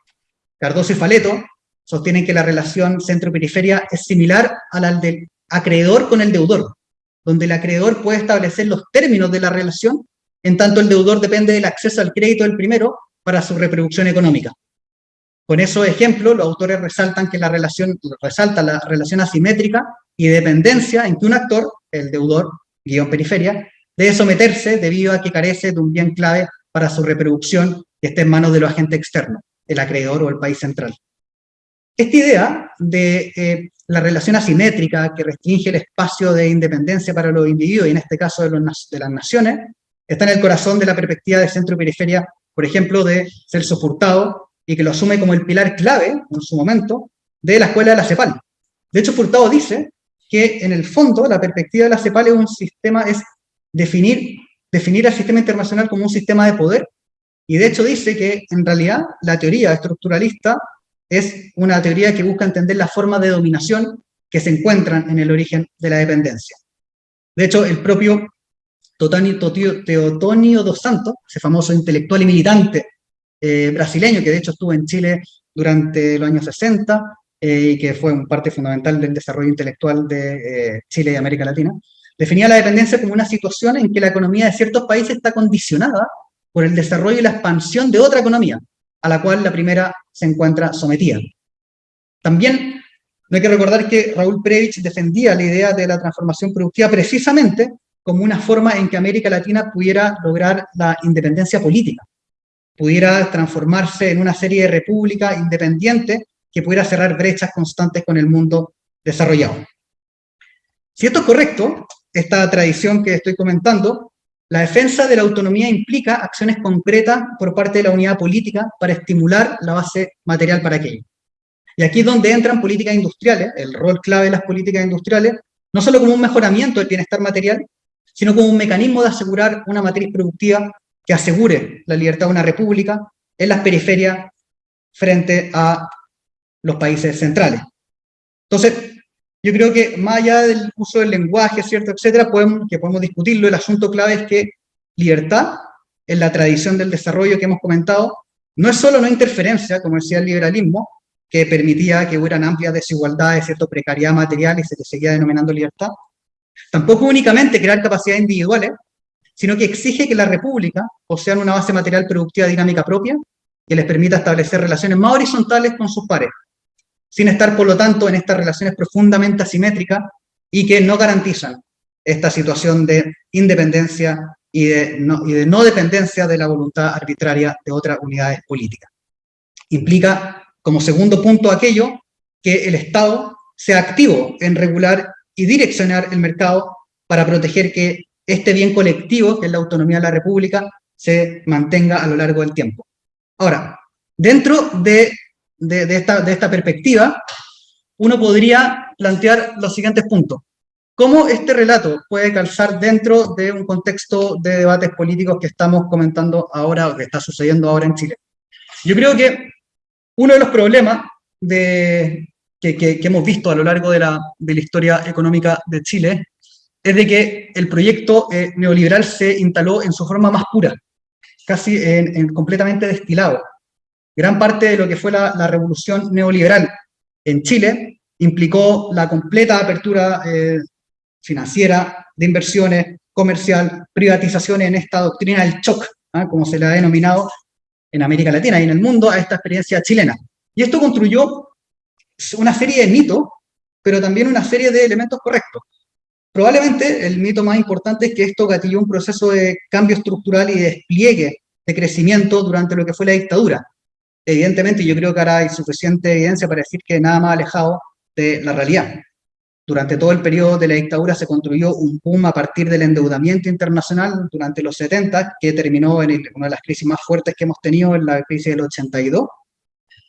Cardoso Faleto sostienen que la relación centro-periferia es similar a la del acreedor con el deudor, donde el acreedor puede establecer los términos de la relación, en tanto el deudor depende del acceso al crédito del primero para su reproducción económica. Con esos ejemplos, los autores resaltan que la relación, resalta la relación asimétrica y dependencia en que un actor, el deudor, guion periferia, debe someterse debido a que carece de un bien clave para su reproducción que esté en manos de los agentes externos, el acreedor o el país central. Esta idea de eh, la relación asimétrica que restringe el espacio de independencia para los individuos, y en este caso de, las naciones, está en el corazón de la perspectiva de centro y periferia, por ejemplo, de Celso Furtado, y que lo asume como el pilar clave, en su momento, de la escuela de la CEPAL. De hecho, Furtado dice que, en el fondo, la perspectiva de la CEPAL es un sistema, es definir, definir al sistema internacional como un sistema de poder, y de hecho dice que, en realidad, la teoría estructuralista es una teoría que busca entender las formas de dominación que se encuentran en el origen de la dependencia. De hecho, el propio Teotonio dos Santos, ese famoso intelectual y militante eh, brasileño, que de hecho estuvo en Chile durante los años 60 eh, y que fue un parte fundamental del desarrollo intelectual de eh, Chile y América Latina, definía la dependencia como una situación en que la economía de ciertos países está condicionada por el desarrollo y la expansión de otra economía, a la cual la primera se encuentra sometida. También no hay que recordar que Raúl Previch defendía la idea de la transformación productiva precisamente como una forma en que América Latina pudiera lograr la independencia política pudiera transformarse en una serie de repúblicas independientes que pudiera cerrar brechas constantes con el mundo desarrollado. Si esto es correcto, esta tradición que estoy comentando, la defensa de la autonomía implica acciones concretas por parte de la unidad política para estimular la base material para aquello. Y aquí es donde entran políticas industriales, el rol clave de las políticas industriales, no solo como un mejoramiento del bienestar material, sino como un mecanismo de asegurar una matriz productiva que asegure la libertad de una república en las periferias frente a los países centrales. Entonces, yo creo que más allá del uso del lenguaje, ¿cierto?, etcétera, podemos, que podemos discutirlo, el asunto clave es que libertad, en la tradición del desarrollo que hemos comentado, no es solo no interferencia, como decía el liberalismo, que permitía que hubieran amplias desigualdades, cierto, precariedad material y se le seguía denominando libertad, tampoco únicamente crear capacidades individuales, sino que exige que la república posean una base material productiva dinámica propia que les permita establecer relaciones más horizontales con sus pares, sin estar, por lo tanto, en estas relaciones profundamente asimétricas y que no garantizan esta situación de independencia y de, no, dependencia de la voluntad arbitraria de otras unidades políticas. Implica, como segundo punto, aquello que el Estado sea activo en regular y direccionar el mercado para proteger que este bien colectivo, que es la autonomía de la República, se mantenga a lo largo del tiempo. Ahora, dentro de, esta, de esta perspectiva, uno podría plantear los siguientes puntos. ¿Cómo este relato puede calzar dentro de un contexto de debates políticos que estamos comentando ahora, o que está sucediendo ahora en Chile? Yo creo que uno de los problemas de, que, que, hemos visto a lo largo de la, de la historia económica de Chile es de que el proyecto eh, neoliberal se instaló en su forma más pura, casi en, completamente destilado. Gran parte de lo que fue la, revolución neoliberal en Chile implicó la completa apertura eh, financiera, de inversiones, comercial, privatizaciones en esta doctrina del shock, ¿ah? como se le ha denominado en América Latina y en el mundo a esta experiencia chilena. Y esto construyó una serie de mitos, pero también una serie de elementos correctos. Probablemente el mito más importante es que esto gatilló un proceso de cambio estructural y de despliegue de crecimiento durante lo que fue la dictadura. Evidentemente yo creo que ahora hay suficiente evidencia para decir que nada más alejado de la realidad. durante todo el periodo de la dictadura se construyó un boom a partir del endeudamiento internacional durante los 70, que terminó en una de las crisis más fuertes que hemos tenido en la crisis del 82.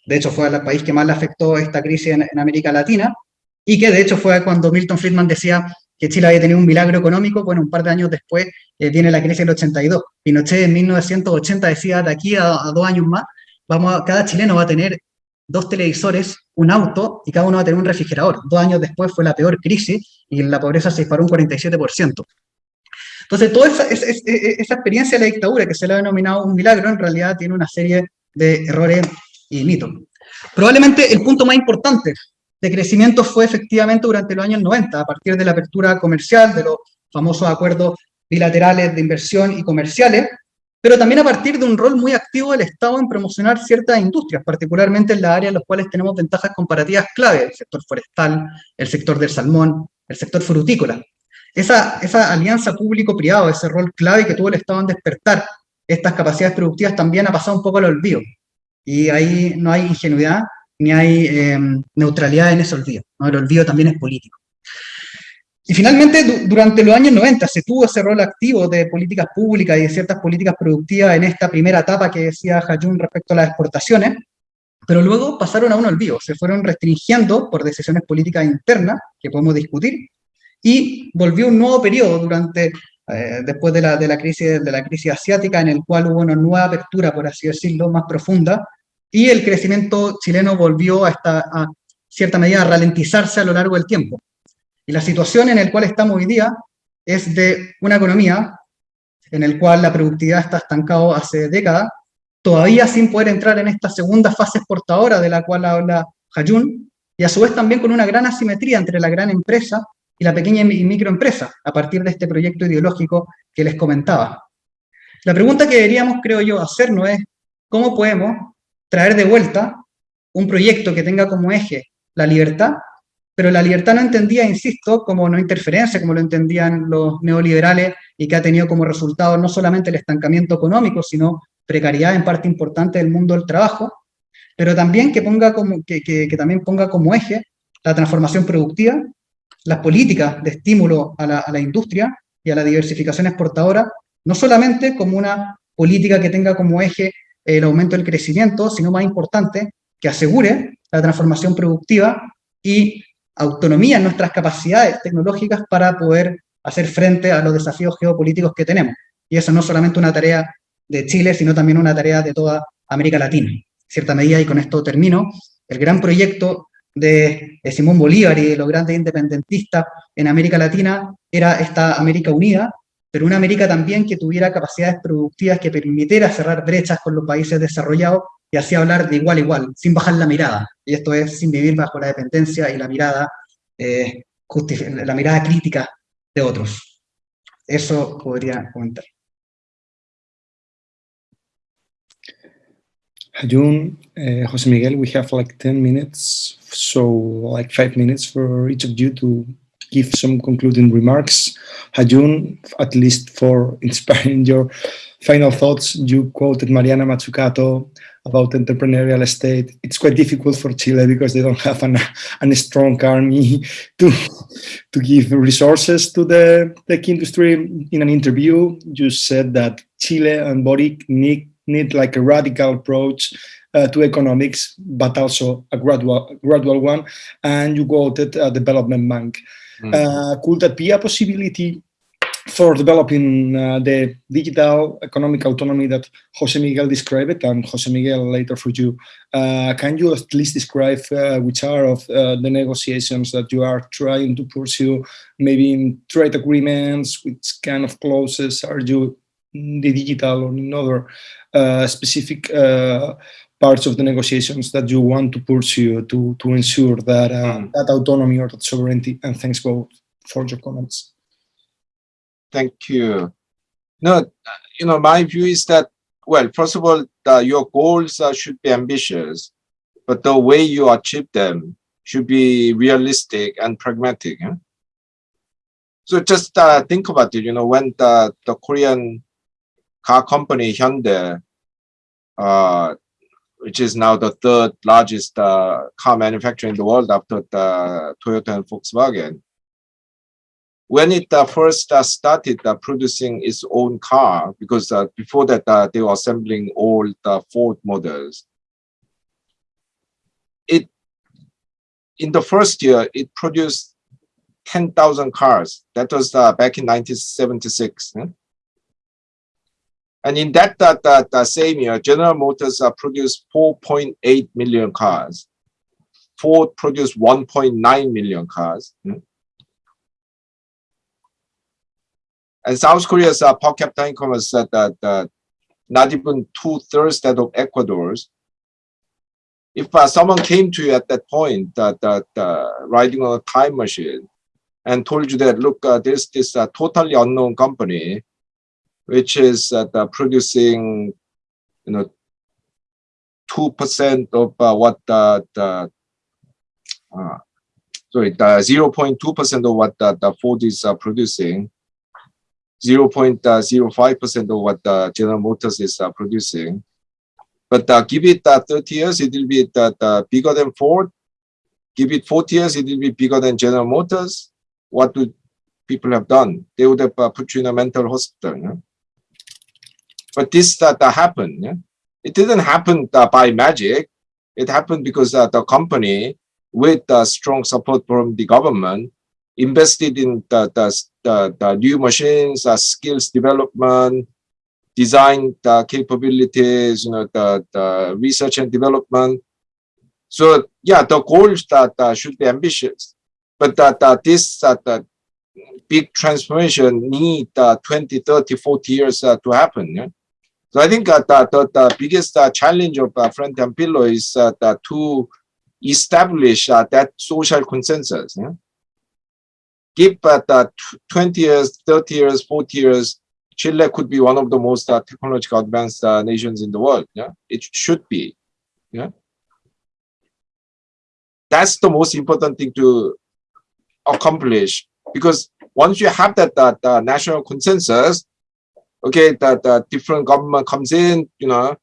De hecho, fue el país que más le afectó esta crisis en, América Latina, y que de hecho fue cuando Milton Friedman decía que Chile había tenido un milagro económico, bueno, un par de años después eh, viene la crisis del 82. Pinochet en 1980 decía, de aquí a, a dos años más, vamos a, cada chileno va a tener dos televisores, un auto y cada uno va a tener un refrigerador. Dos años después fue la peor crisis y la pobreza se disparó un 47%. Entonces, toda esa, esa, experiencia de la dictadura que se le ha denominado un milagro, en realidad tiene una serie de errores y mitos. Probablemente el punto más importante de crecimiento fue efectivamente durante los años 90, a partir de la apertura comercial, de los famosos acuerdos bilaterales de inversión y comerciales, pero también a partir de un rol muy activo del Estado en promocionar ciertas industrias, particularmente en las áreas en las cuales tenemos ventajas comparativas clave, el sector forestal, el sector del salmón, el sector frutícola. Esa, esa alianza público-privado, ese rol clave que tuvo el Estado en despertar estas capacidades productivas también ha pasado un poco al olvido. Y ahí no hay ingenuidad ni hay em, neutralidad en ese olvido. El olvido también es político. Y finalmente, durante los años 90 se tuvo ese rol activo de políticas públicas y de ciertas políticas productivas en esta primera etapa que decía Hayun respecto a las exportaciones, pero luego pasaron a un olvido, se fueron restringiendo por decisiones políticas internas, que podemos discutir, y volvió un nuevo periodo durante, eh, después de la, de, la crisis, de la crisis asiática, en el cual hubo una nueva apertura, por así decirlo, más profunda, y el crecimiento chileno volvió a, esta, a cierta medida a ralentizarse a lo largo del tiempo. Y la situación en la cual estamos hoy día es de una economía en la cual la productividad está estancada hace décadas, todavía sin poder entrar en esta segunda fase exportadora de la cual habla Hayun, y a su vez también con una gran asimetría entre la gran empresa y la pequeña y microempresa, a partir de este proyecto ideológico que les comentaba. La pregunta que deberíamos, creo yo, hacernos es, ¿cómo podemos traer de vuelta un proyecto que tenga como eje la libertad pero la libertad no entendía, insisto, como no interferencia, como lo entendían los neoliberales, y que ha tenido como resultado no solamente el estancamiento económico, sino precariedad en parte importante del mundo del trabajo, pero también que, ponga como, que, que, también ponga como eje la transformación productiva, las políticas de estímulo a la, a la industria y a la diversificación exportadora, no solamente como una política que tenga como eje el aumento del crecimiento, sino más importante, que asegure la transformación productiva y autonomía en nuestras capacidades tecnológicas para poder hacer frente a los desafíos geopolíticos que tenemos. Y eso no es solamente una tarea de Chile, sino también una tarea de toda América Latina. En cierta medida, y con esto termino, el gran proyecto de, Simón Bolívar y de los grandes independentistas en América Latina era esta América unida, pero una América también que tuviera capacidades productivas que permitiera cerrar brechas con los países desarrollados y así hablar de igual a igual, sin bajar la mirada. Y esto es sin vivir bajo la dependencia y la mirada, eh, la mirada crítica de otros. Eso podría comentar. Jun, uh, Jose Miguel, we have like 10 minutes, so like five minutes for each of you to give some concluding remarks. Hajun, at least for inspiring your final thoughts, you quoted Mariana Mazzucato about entrepreneurial state. It's quite difficult for Chile because they don't have an, an strong army to, to give resources to the tech industry. In an interview, you said that Chile and Boric need, need like a radical approach uh, to economics, but also a gradual, gradual one. And you quoted a development bank. Mm. Uh, could that be a possibility for developing uh, the digital economic autonomy that Jose Miguel described, and Jose Miguel later for you, uh, can you at least describe uh, which are of uh, the negotiations that you are trying to pursue, maybe in trade agreements, which kind of clauses are you in the digital or in other uh, specific uh, parts of the negotiations that you want to pursue to, to ensure that, mm. that autonomy or that sovereignty, and thanks both for your comments. Thank you. No, you know, my view is that, well, first of all, uh, your goals uh, should be ambitious, but the way you achieve them should be realistic and pragmatic. Huh? So just uh, think about it, you know, when the, the Korean car company Hyundai, uh, which is now the third largest uh, car manufacturer in the world after the Toyota and Volkswagen, when it uh, first uh, started uh, producing its own car, because uh, before that uh, they were assembling all the Ford models, it in the first year it produced 10,000 cars. That was back in 1976. And in that, that, that, that, same year, General Motors produced 4.8 million cars. Ford produced 1.9 million cars. And South Korea's uh, per capita income was uh, that, not even two thirds that of Ecuador's. If uh, someone came to you at that point, that, that uh, riding on a time machine, and told you that, look, uh, there's this uh, totally unknown company, which is producing, you know, two percent of what the, sorry, the zero point two percent of what the, the Ford is uh, producing, 0.05% of what the General Motors is uh, producing. But uh, give it uh, 30 years, it will be uh, bigger than Ford. Give it 40 years, it will be bigger than General Motors. What do people have done? They would have uh, put you in a mental hospital. Yeah? But this uh, happened. Yeah? It didn't happen uh, by magic. It happened because uh, the company, with uh, strong support from the government, invested in the, the, the, the new machines, the skills development, design the capabilities, you know, the, the research and development. So yeah, the goals that uh, should be ambitious, but that uh, this uh, the big transformation need uh, 20, 30, 40 years uh, to happen. Yeah? So I think uh, the, the, biggest uh, challenge of uh, Frente Amplio is uh, to establish uh, that social consensus. Yeah? Give that 20 years, 30 years, 40 years, Chile could be one of the most uh, technologically advanced uh, nations in the world. Yeah, it should be. Yeah, that's the most important thing to accomplish because once you have that, that uh, national consensus, okay, that uh, different government comes in, you know,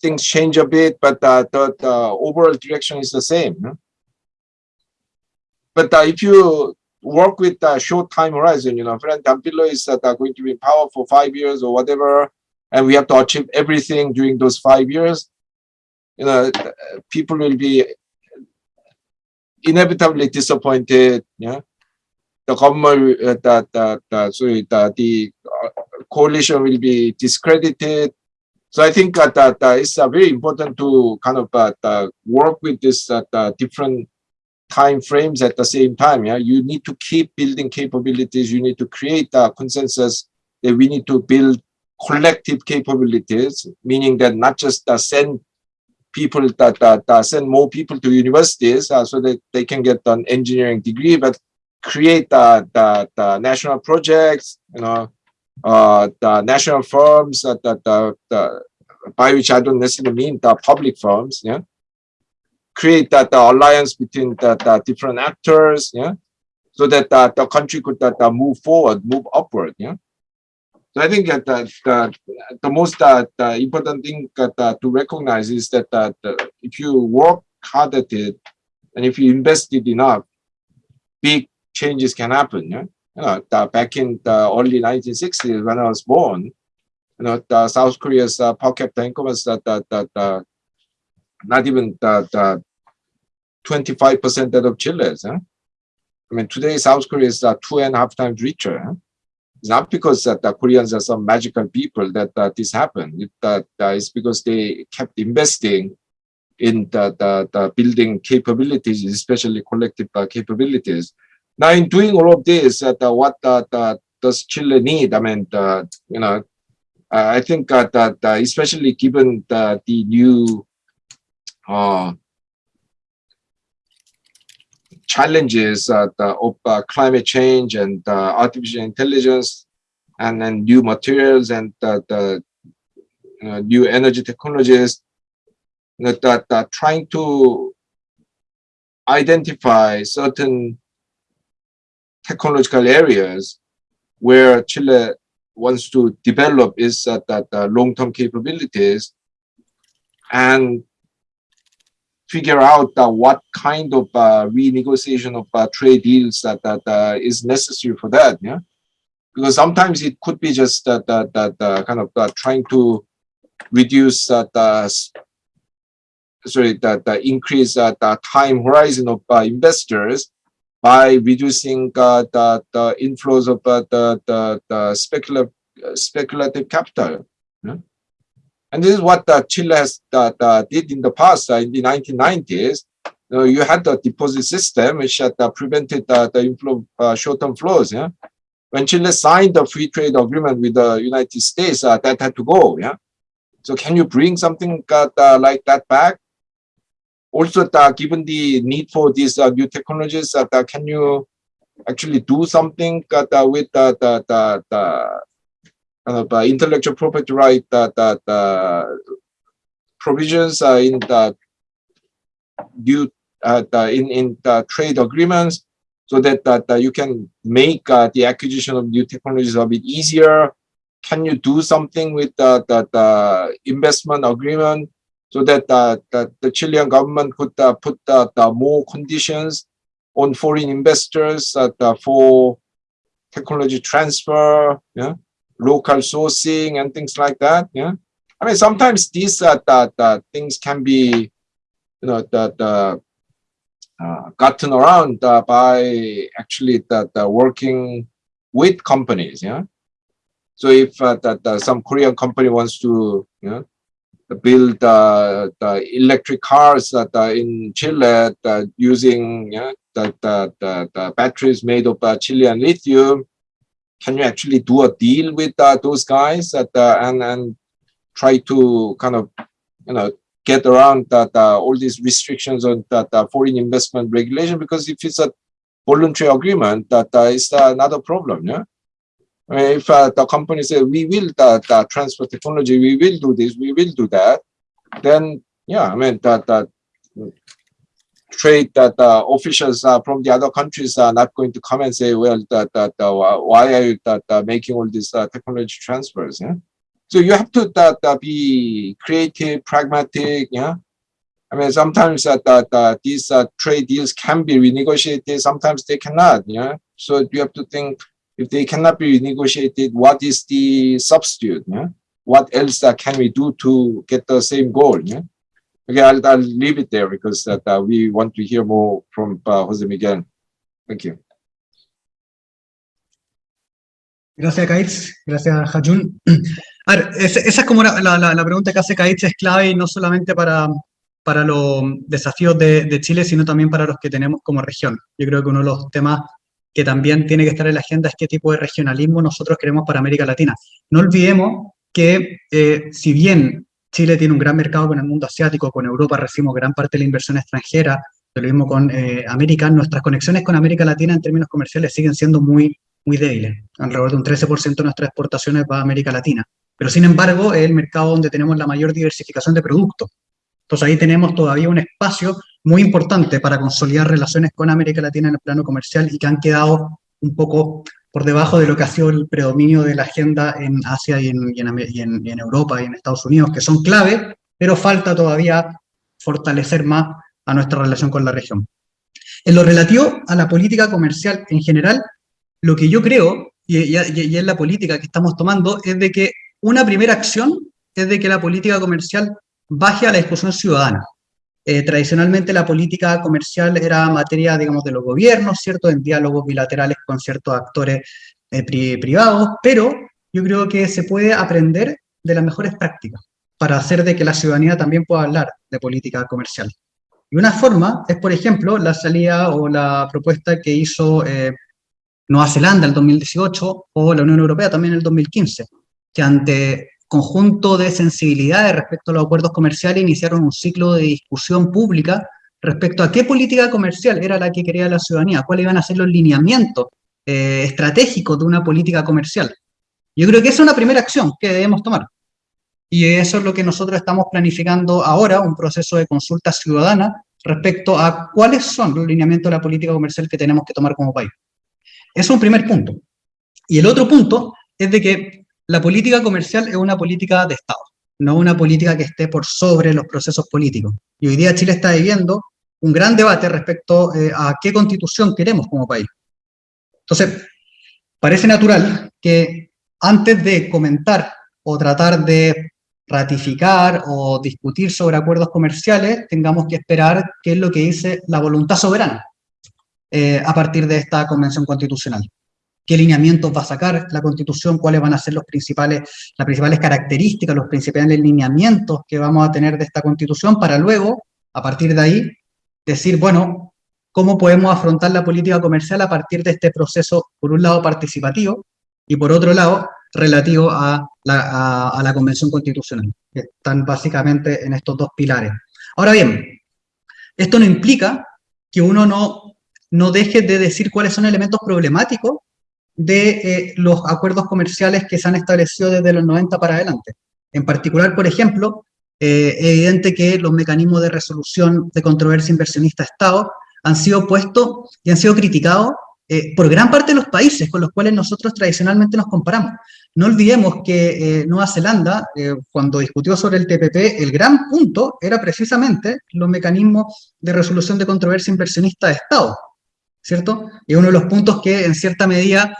things change a bit, but uh, the, the overall direction is the same. But uh, if you work with a short time horizon. You know, Frente Amplio is that are going to be in power for five years or whatever, and we have to achieve everything during those five years. You know, people will be inevitably disappointed. Yeah, the government, uh, that that uh, sorry, the, the uh, coalition will be discredited. So I think that, that it's uh, very important to kind of uh, work with this uh, different time frames at the same time. Yeah, you need to keep building capabilities. You need to create a consensus that we need to build collective capabilities, meaning that not just uh, send people that, that, that, send more people to universities uh, so that they can get an engineering degree, but create the, the, the national projects, you know, uh, the national firms, uh, the, the, the, by which I don't necessarily mean the public firms, yeah, create that alliance between the, different actors, yeah, so that the, the country could that, move forward, move upward, yeah. So I think that the, the, the most uh, important thing uh, to recognize is that uh, if you work hard at it and if you invest it enough, big changes can happen. Yeah? You know, the, back in the early 1960s when I was born, you know, the South Korea's uh, per capita income was that, that, that not even the, the 25% that of Chile's. Huh? I mean, today South Korea is uh, two and a half times richer. Huh? It's not because that the Koreans are some magical people that uh, this happened. It, uh, it's because they kept investing in the, the, the building capabilities, especially collective uh, capabilities. Now, in doing all of this, uh, what uh, does Chile need? I mean, you know, I think that especially given the, the new uh, challenges of uh, climate change and uh, artificial intelligence and then new materials and the new energy technologies that, that trying to identify certain technological areas where Chile wants to develop its uh, that uh, long-term capabilities and figure out uh, what kind of uh, renegotiation of uh, trade deals that, that uh, is necessary for that. Yeah, because sometimes it could be just that that, that uh, kind of uh, trying to reduce that uh, sorry that uh, increase that uh, time horizon of uh, investors by reducing uh, the, the inflows of uh, the, the, the speculative speculative capital. Yeah? And this is what uh, Chile has uh, uh, did in the past in the 1990s. You, know, you had the deposit system which had prevented the short-term flows. Yeah, when Chile signed the free trade agreement with the United States, that had to go. Yeah, so can you bring something like that back? Also, uh, given the need for these uh, new technologies, uh, can you actually do something with the, the, the kind of uh, intellectual property right that that uh, provisions uh, in the due uh, the, in in the trade agreements so that that you can make uh, the acquisition of new technologies a bit easier. Can you do something with the the, the investment agreement so that uh, the Chilean government could uh, put the more conditions on foreign investors for technology transfer yeah local sourcing and things like that. Yeah, I mean sometimes these uh, the, the things can be, you know, the, the uh, gotten around uh, by actually the, the working with companies. Yeah, so if uh, that some Korean company wants to, you know, build uh, the electric cars that uh, in Chile using yeah, the, the, the, the batteries made of uh, Chilean lithium, can you actually do a deal with uh, those guys that, uh, and and try to kind of you know get around that uh, all these restrictions on that uh, foreign investment regulation? Because if it's a voluntary agreement that uh, is another problem yeah? I mean, if the company says we will that transfer technology we will do this we will do that then yeah i mean that that trade that uh, officials uh, from the other countries are not going to come and say, well, that, that uh, why are you that, uh, making all these uh, technology transfers? Yeah? So you have to that, uh, be creative, pragmatic. Yeah, I mean sometimes that, that these trade deals can be renegotiated, sometimes they cannot. Yeah, so you have to think if they cannot be renegotiated, what is the substitute? Yeah, what else can we do to get the same goal? Yeah. Okay, I'll, I'll leave it there because that uh, we want to hear more from uh, Jose Miguel. Thank you. Gracias, Kaitz. Gracias, Hajun. A ver, esa, es como la, la, la, pregunta que hace Kaitz, es clave y no solamente para, para los desafíos de, de, Chile, sino también para los que tenemos como región. Yo creo que uno de los temas que también tiene que estar en la agenda es qué tipo de regionalismo nosotros queremos para América Latina. No olvidemos que eh, si bien Chile tiene un gran mercado con el mundo asiático, con Europa recibimos gran parte de la inversión extranjera, lo mismo con eh, América, nuestras conexiones con América Latina en términos comerciales siguen siendo muy, muy débiles. Alrededor de un 13% de nuestras exportaciones va a América Latina. Pero sin embargo, es el mercado donde tenemos la mayor diversificación de productos. Entonces ahí tenemos todavía un espacio muy importante para consolidar relaciones con América Latina en el plano comercial y que han quedado un poco por debajo de lo que ha sido el predominio de la agenda en Asia y en, Europa y en Estados Unidos, que son clave, pero falta todavía fortalecer más a nuestra relación con la región. En lo relativo a la política comercial en general, lo que yo creo, y, y, es la política que estamos tomando, es de que una primera acción es de que la política comercial baje a la discusión ciudadana. Eh, tradicionalmente la política comercial era materia, digamos, de los gobiernos, ¿cierto?, en diálogos bilaterales con ciertos actores eh, pri privados, pero yo creo que se puede aprender de las mejores prácticas para hacer de que la ciudadanía también pueda hablar de política comercial. Y una forma es, por ejemplo, la salida o la propuesta que hizo eh, Nueva Zelanda en el 2018 o la Unión Europea también en el 2015, que ante conjunto de sensibilidades respecto a los acuerdos comerciales iniciaron un ciclo de discusión pública respecto a qué política comercial era la que quería la ciudadanía, cuáles iban a ser los lineamientos eh, estratégicos de una política comercial. Yo creo que esa es una primera acción que debemos tomar. Y eso es lo que nosotros estamos planificando ahora, un proceso de consulta ciudadana respecto a cuáles son los lineamientos de la política comercial que tenemos que tomar como país. Eso es un primer punto. Y el otro punto es de que la política comercial es una política de Estado. no una política que esté por sobre los procesos políticos. Y hoy día Chile está viviendo un gran debate respecto eh, a qué constitución queremos como país. Entonces, parece natural que antes de comentar o tratar de ratificar o discutir sobre acuerdos comerciales, tengamos que esperar qué es lo que dice la voluntad soberana eh, a partir de esta convención constitucional. ¿Qué lineamientos va a sacar la constitución? ¿Cuáles van a ser los principales, las principales características, los principales lineamientos que vamos a tener de esta constitución para luego, a partir de ahí, decir, bueno, ¿cómo podemos afrontar la política comercial a partir de este proceso, por un lado participativo, y por otro lado, relativo a la, Convención Constitucional, que están básicamente en estos dos pilares. Ahora bien, esto no implica que uno no, no deje de decir cuáles son elementos problemáticos de eh, los acuerdos comerciales que se han establecido desde los 90 para adelante. En particular, por ejemplo, eh, evidente que los mecanismos de resolución de controversia inversionista-Estado han sido puestos y han sido criticados eh, por gran parte de los países con los cuales nosotros tradicionalmente nos comparamos. No olvidemos que Nueva Zelanda, cuando discutió sobre el TPP, el gran punto era precisamente los mecanismos de resolución de controversia inversionista de Estado, ¿cierto? Y uno de los puntos que en cierta medida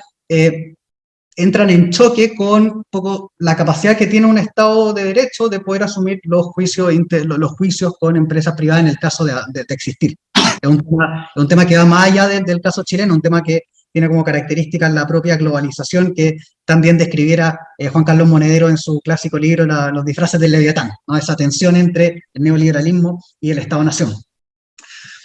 entran en choque con poco la capacidad que tiene un Estado de Derecho de poder asumir los juicios, los juicios con empresas privadas en el caso de existir. Es un tema, que va más allá del caso chileno, un tema que tiene como características la propia globalización que también describiera eh, Juan Carlos Monedero en su clásico libro Los disfraces del Leviatán, ¿no? esa tensión entre el neoliberalismo y el Estado-Nación.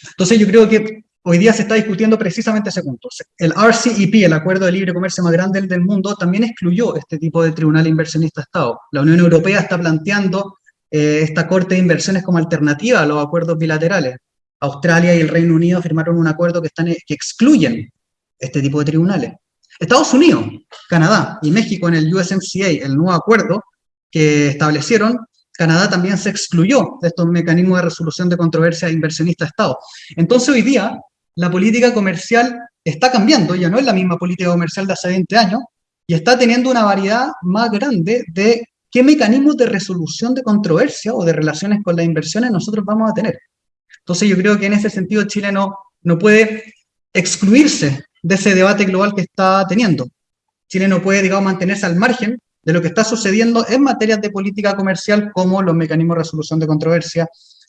Entonces yo creo que hoy día se está discutiendo precisamente ese punto. El RCEP, el Acuerdo de Libre Comercio más grande del mundo, también excluyó este tipo de tribunal inversionista-Estado. La Unión Europea está planteando eh, esta corte de inversiones como alternativa a los acuerdos bilaterales. Australia y el Reino Unido firmaron un acuerdo que, que excluyen este tipo de tribunales. Estados Unidos, Canadá y México en el USMCA, el nuevo acuerdo que establecieron, Canadá también se excluyó de estos mecanismos de resolución de controversia inversionista-Estado. Entonces hoy día la política comercial está cambiando, ya no es la misma política comercial de hace 20 años, y está teniendo una variedad más grande de qué mecanismos de resolución de controversia o de relaciones con las inversiones nosotros vamos a tener. Entonces yo creo que en ese sentido Chile no, puede excluirse de ese debate global que está teniendo. Chile no puede, digamos, mantenerse al margen de lo que está sucediendo en materias de política comercial, como los mecanismos de resolución de controversia,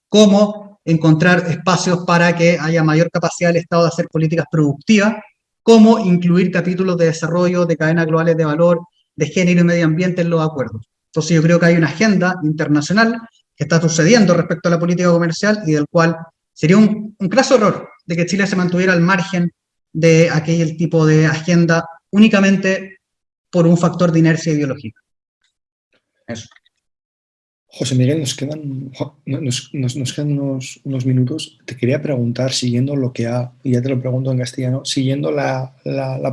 como encontrar espacios para que haya mayor capacidad del Estado de hacer políticas productivas, como incluir capítulos de desarrollo, de cadenas globales de valor, de género y medio ambiente en los acuerdos. Entonces yo creo que hay una agenda internacional que está sucediendo respecto a la política comercial y del cual sería un, un claro error de que Chile se mantuviera al margen de aquel tipo de agenda únicamente por un factor de inercia ideológica. Eso. José Miguel, nos quedan, nos, quedan unos, minutos. Te quería preguntar, siguiendo lo que ha, y ya te lo pregunto en castellano, siguiendo la,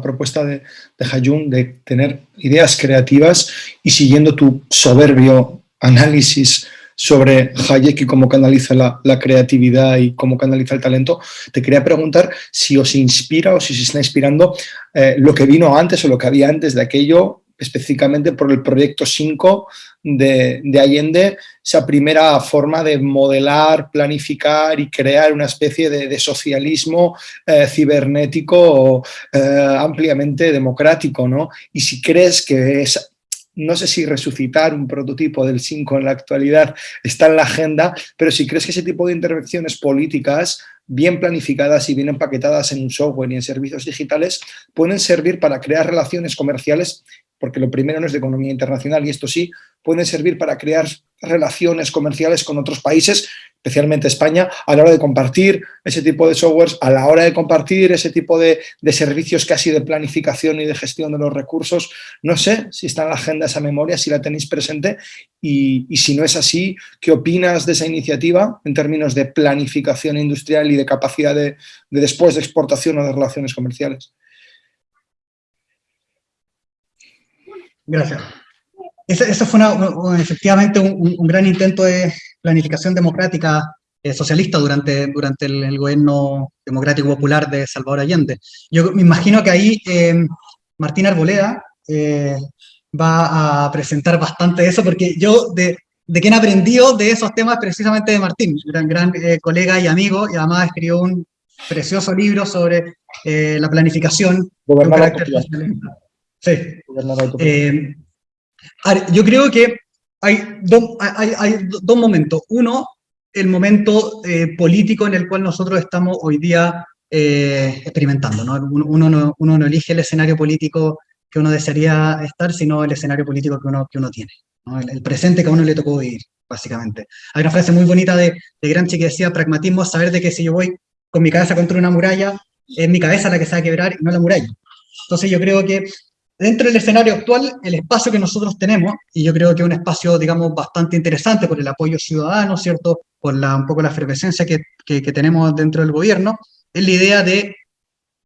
propuesta de, de de tener ideas creativas y siguiendo tu soberbio análisis sobre Hayek y cómo canaliza la, creatividad y cómo canaliza el talento, te quería preguntar si os inspira o si se está inspirando eh, lo que vino antes o lo que había antes de aquello, específicamente por el proyecto 5 de, Allende, esa primera forma de modelar, planificar y crear una especie de, socialismo eh, cibernético eh, ampliamente democrático, ¿no? Y si crees que es no sé si resucitar un prototipo del 5 en la actualidad está en la agenda, pero si crees que ese tipo de intervenciones políticas bien planificadas y bien empaquetadas en un software y en servicios digitales pueden servir para crear relaciones comerciales, porque lo primero no es de economía internacional y esto sí, pueden servir para crear relaciones comerciales con otros países especialmente España, a la hora de compartir ese tipo de softwares, a la hora de compartir ese tipo de, servicios casi de planificación y de gestión de los recursos. No sé si está en la agenda esa memoria, si la tenéis presente y, si no es así, ¿qué opinas de esa iniciativa en términos de planificación industrial y de capacidad de, después de exportación o de relaciones comerciales? Gracias. Eso fue efectivamente un, gran intento de, planificación democrática eh, socialista durante, durante el, gobierno democrático popular de Salvador Allende. Yo me imagino que ahí eh, Martín Arboleda eh, va a presentar bastante eso, porque yo de, de quien aprendió de esos temas precisamente de Martín, gran, gran colega y amigo, y además escribió un precioso libro sobre la planificación. Sí. Eh, yo creo que hay, hay, hay dos momentos. Uno, el momento político en el cual nosotros estamos hoy día experimentando. ¿no? Uno, no, uno no elige el escenario político que uno desearía estar, sino el escenario político que uno, que uno tiene el, presente que a uno le tocó vivir, básicamente. Hay una frase muy bonita de, de Gramsci que decía, pragmatismo es saber de que si yo voy con mi cabeza contra una muralla, es mi cabeza la que se va a quebrar y no la muralla. Entonces yo creo que dentro del escenario actual, el espacio que nosotros tenemos, y yo creo que es un espacio, digamos, bastante interesante por el apoyo ciudadano, ¿cierto? Por la, un poco la efervescencia que, tenemos dentro del gobierno, es la idea de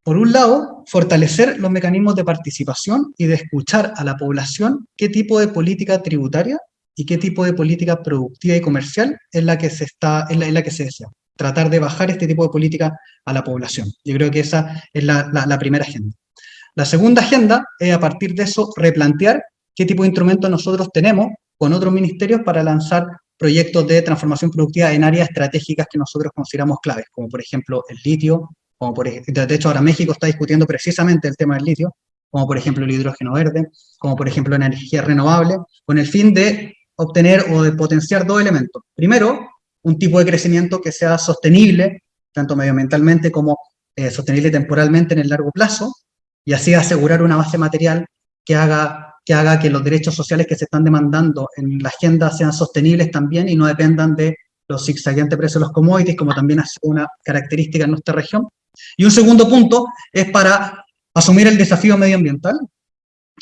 por un lado, fortalecer los mecanismos de participación y de escuchar a la población qué tipo de política tributaria y qué tipo de política productiva y comercial es la que se, está, es la, que se desea. Tratar de bajar este tipo de política a la población. Yo creo que esa es la primera agenda. La segunda agenda es, a partir de eso, replantear qué tipo de instrumentos nosotros tenemos con otros ministerios para lanzar proyectos de transformación productiva en áreas estratégicas que nosotros consideramos claves, como por ejemplo el litio, como por de hecho ahora México está discutiendo precisamente el tema del litio, como por ejemplo el hidrógeno verde, como por ejemplo la energía renovable, con el fin de obtener o de potenciar dos elementos. Primero, un tipo de crecimiento que sea sostenible, tanto medioambientalmente como eh, sostenible temporalmente en el largo plazo, y así asegurar una base material que haga, que haga que los derechos sociales que se están demandando en la agenda sean sostenibles también y no dependan de los zigzagueantes precios de los commodities, como también es una característica en nuestra región, y un segundo punto es para asumir el desafío medioambiental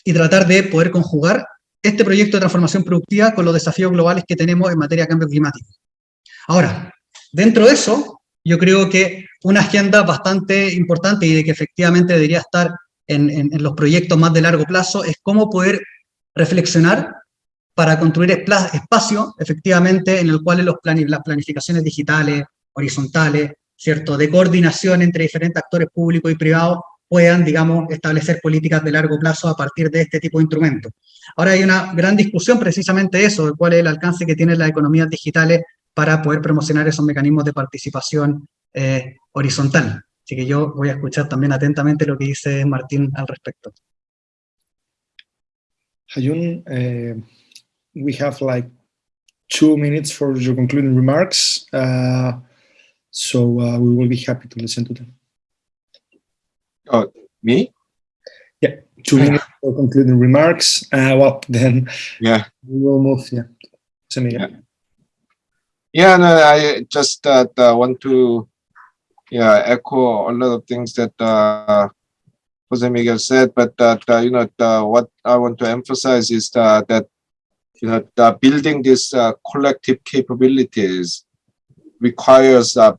y tratar de poder conjugar este proyecto de transformación productiva con los desafíos globales que tenemos en materia de cambio climático. Ahora, dentro de eso, yo creo que una agenda bastante importante y de que efectivamente debería estar en, los proyectos más de largo plazo es cómo poder reflexionar para construir espacio, efectivamente, en el cual los las planificaciones digitales, horizontales, ¿cierto?, de coordinación entre diferentes actores públicos y privados puedan, digamos, establecer políticas de largo plazo a partir de este tipo de instrumentos. Ahora hay una gran discusión precisamente eso, de cuál es el alcance que tienen las economías digitales para poder promocionar esos mecanismos de participación eh, horizontal. Así que yo voy a escuchar también atentamente lo que dice Martín al respecto. Hayun, uh, we have like two minutes for your concluding remarks. Uh, So uh, we will be happy to listen to them. Oh, me? Yeah, two minutes for concluding remarks. Uh, well, then yeah, we will move. Yeah, yeah. Yeah, no, I just uh, want to yeah echo a lot of things that uh, Jose Miguel said, but uh, you know what I want to emphasize is that you know the building these uh, collective capabilities requires uh,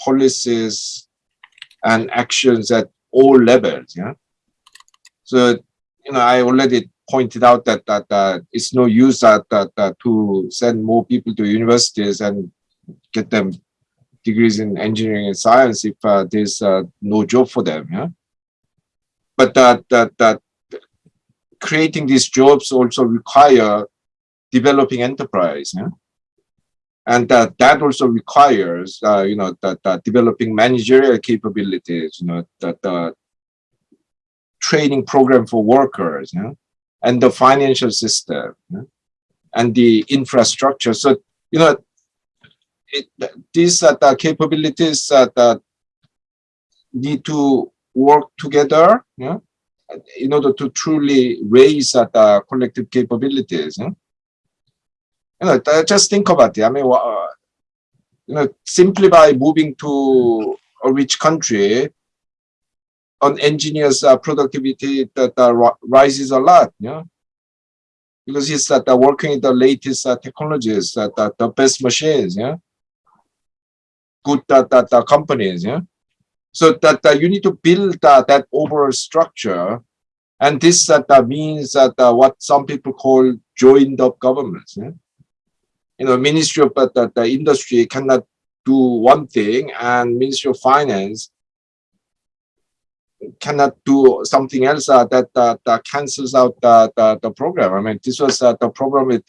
policies and actions at all levels. Yeah. So, you know, I already pointed out that that, that it's no use that, that, that to send more people to universities and get them degrees in engineering and science if uh, there's uh, no job for them. Yeah. But that that that creating these jobs also require developing enterprise. Yeah and that that also requires uh, you know that, that developing managerial capabilities you know that the training program for workers know, and the financial system and the infrastructure so you know it, these are the capabilities that need to work together know, in order to truly raise uh, the collective capabilities know? you know, just think about it. I mean, uh, you know, simply by moving to a rich country, an engineer's uh, productivity that uh, rises a lot, know, because he's uh, working with the latest uh, technologies, uh, the, the best machines, yeah, good that uh, that companies, yeah. So that uh, you need to build uh, that overall structure, and this uh, that means that uh, what some people call joined up governments. Yeah? you know, Ministry of the, the industry cannot do one thing and Ministry of Finance cannot do something else uh, that, that, that cancels out the, the, the program. I mean, this was uh, the problem with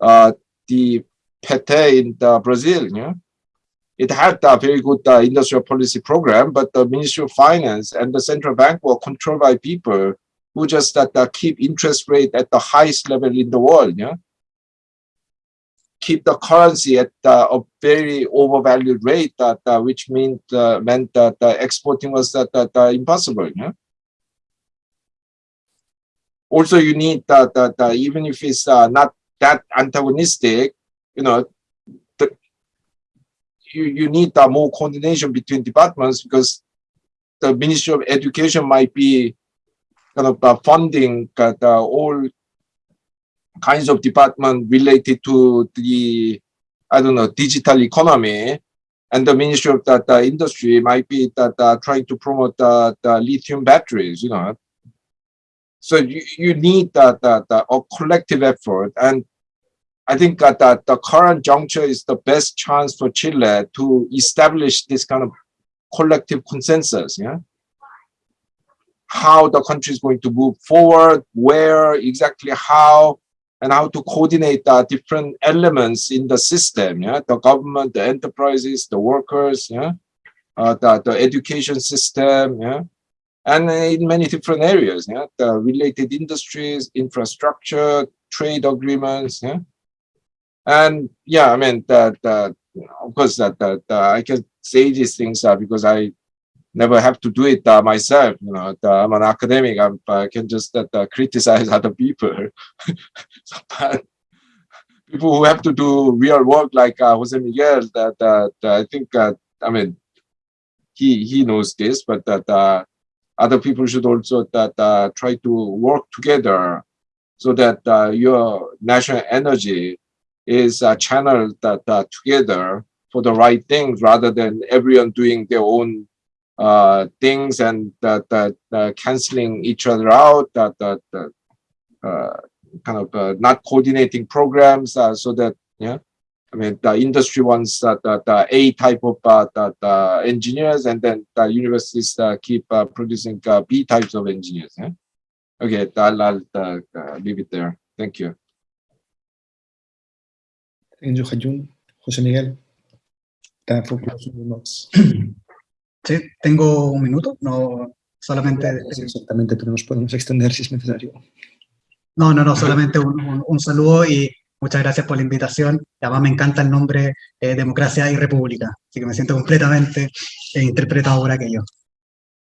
uh, the PT in the Brazil. Yeah? It had a very good uh, industrial policy program, but the Ministry of Finance and the central bank were controlled by people who just uh, keep interest rate at the highest level in the world. Yeah? keep the currency at uh, a very overvalued rate that uh, which meant uh, meant that exporting was that, that impossible yeah? also you need that, that even if it's not that antagonistic you know you, you need uh, more coordination between departments because the Ministry of Education might be kind of uh, funding uh, all kinds of department related to the, I don't know, digital economy. And the Ministry of that the Industry might be that, uh, trying to promote the, the lithium batteries, you know. So you, you need that, that, that a collective effort. And I think that, the current juncture is the best chance for Chile to establish this kind of collective consensus. Yeah? How the country is going to move forward, where exactly how, and how to coordinate uh, different elements in the system, yeah, the government, the enterprises, the workers, yeah, uh, the, the education system, yeah, and in many different areas, yeah, the related industries, infrastructure, trade agreements, yeah, and yeah, I mean that, of course that, that uh, I can say these things uh, because I never have to do it uh, myself. You know, I'm an academic. I'm, i can just uh, criticize other people. people who have to do real work, like uh, Jose Miguel, that, that I think, uh, I mean, he he knows this, but that uh, other people should also that uh, try to work together so that your national energy is channeled that together for the right things rather than everyone doing their own uh, things and uh, canceling each other out, that that uh, kind of uh, not coordinating programs uh, so that yeah. I mean, the industry wants uh, the A type of uh, the, engineers, and then the universities uh, keep uh, producing uh, B types of engineers. Yeah? Okay, I'll, I'll uh, leave it there. Thank you. Thank you, Hajun. Jose Miguel. Sí, tengo un minuto, no solamente... exactamente, pero nos podemos extender si es necesario. No, no, no, solamente un, un, saludo y muchas gracias por la invitación. Además me encanta el nombre eh, Democracia y República, así que me siento completamente eh, interpretado por aquello.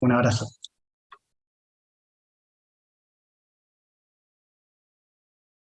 Un abrazo.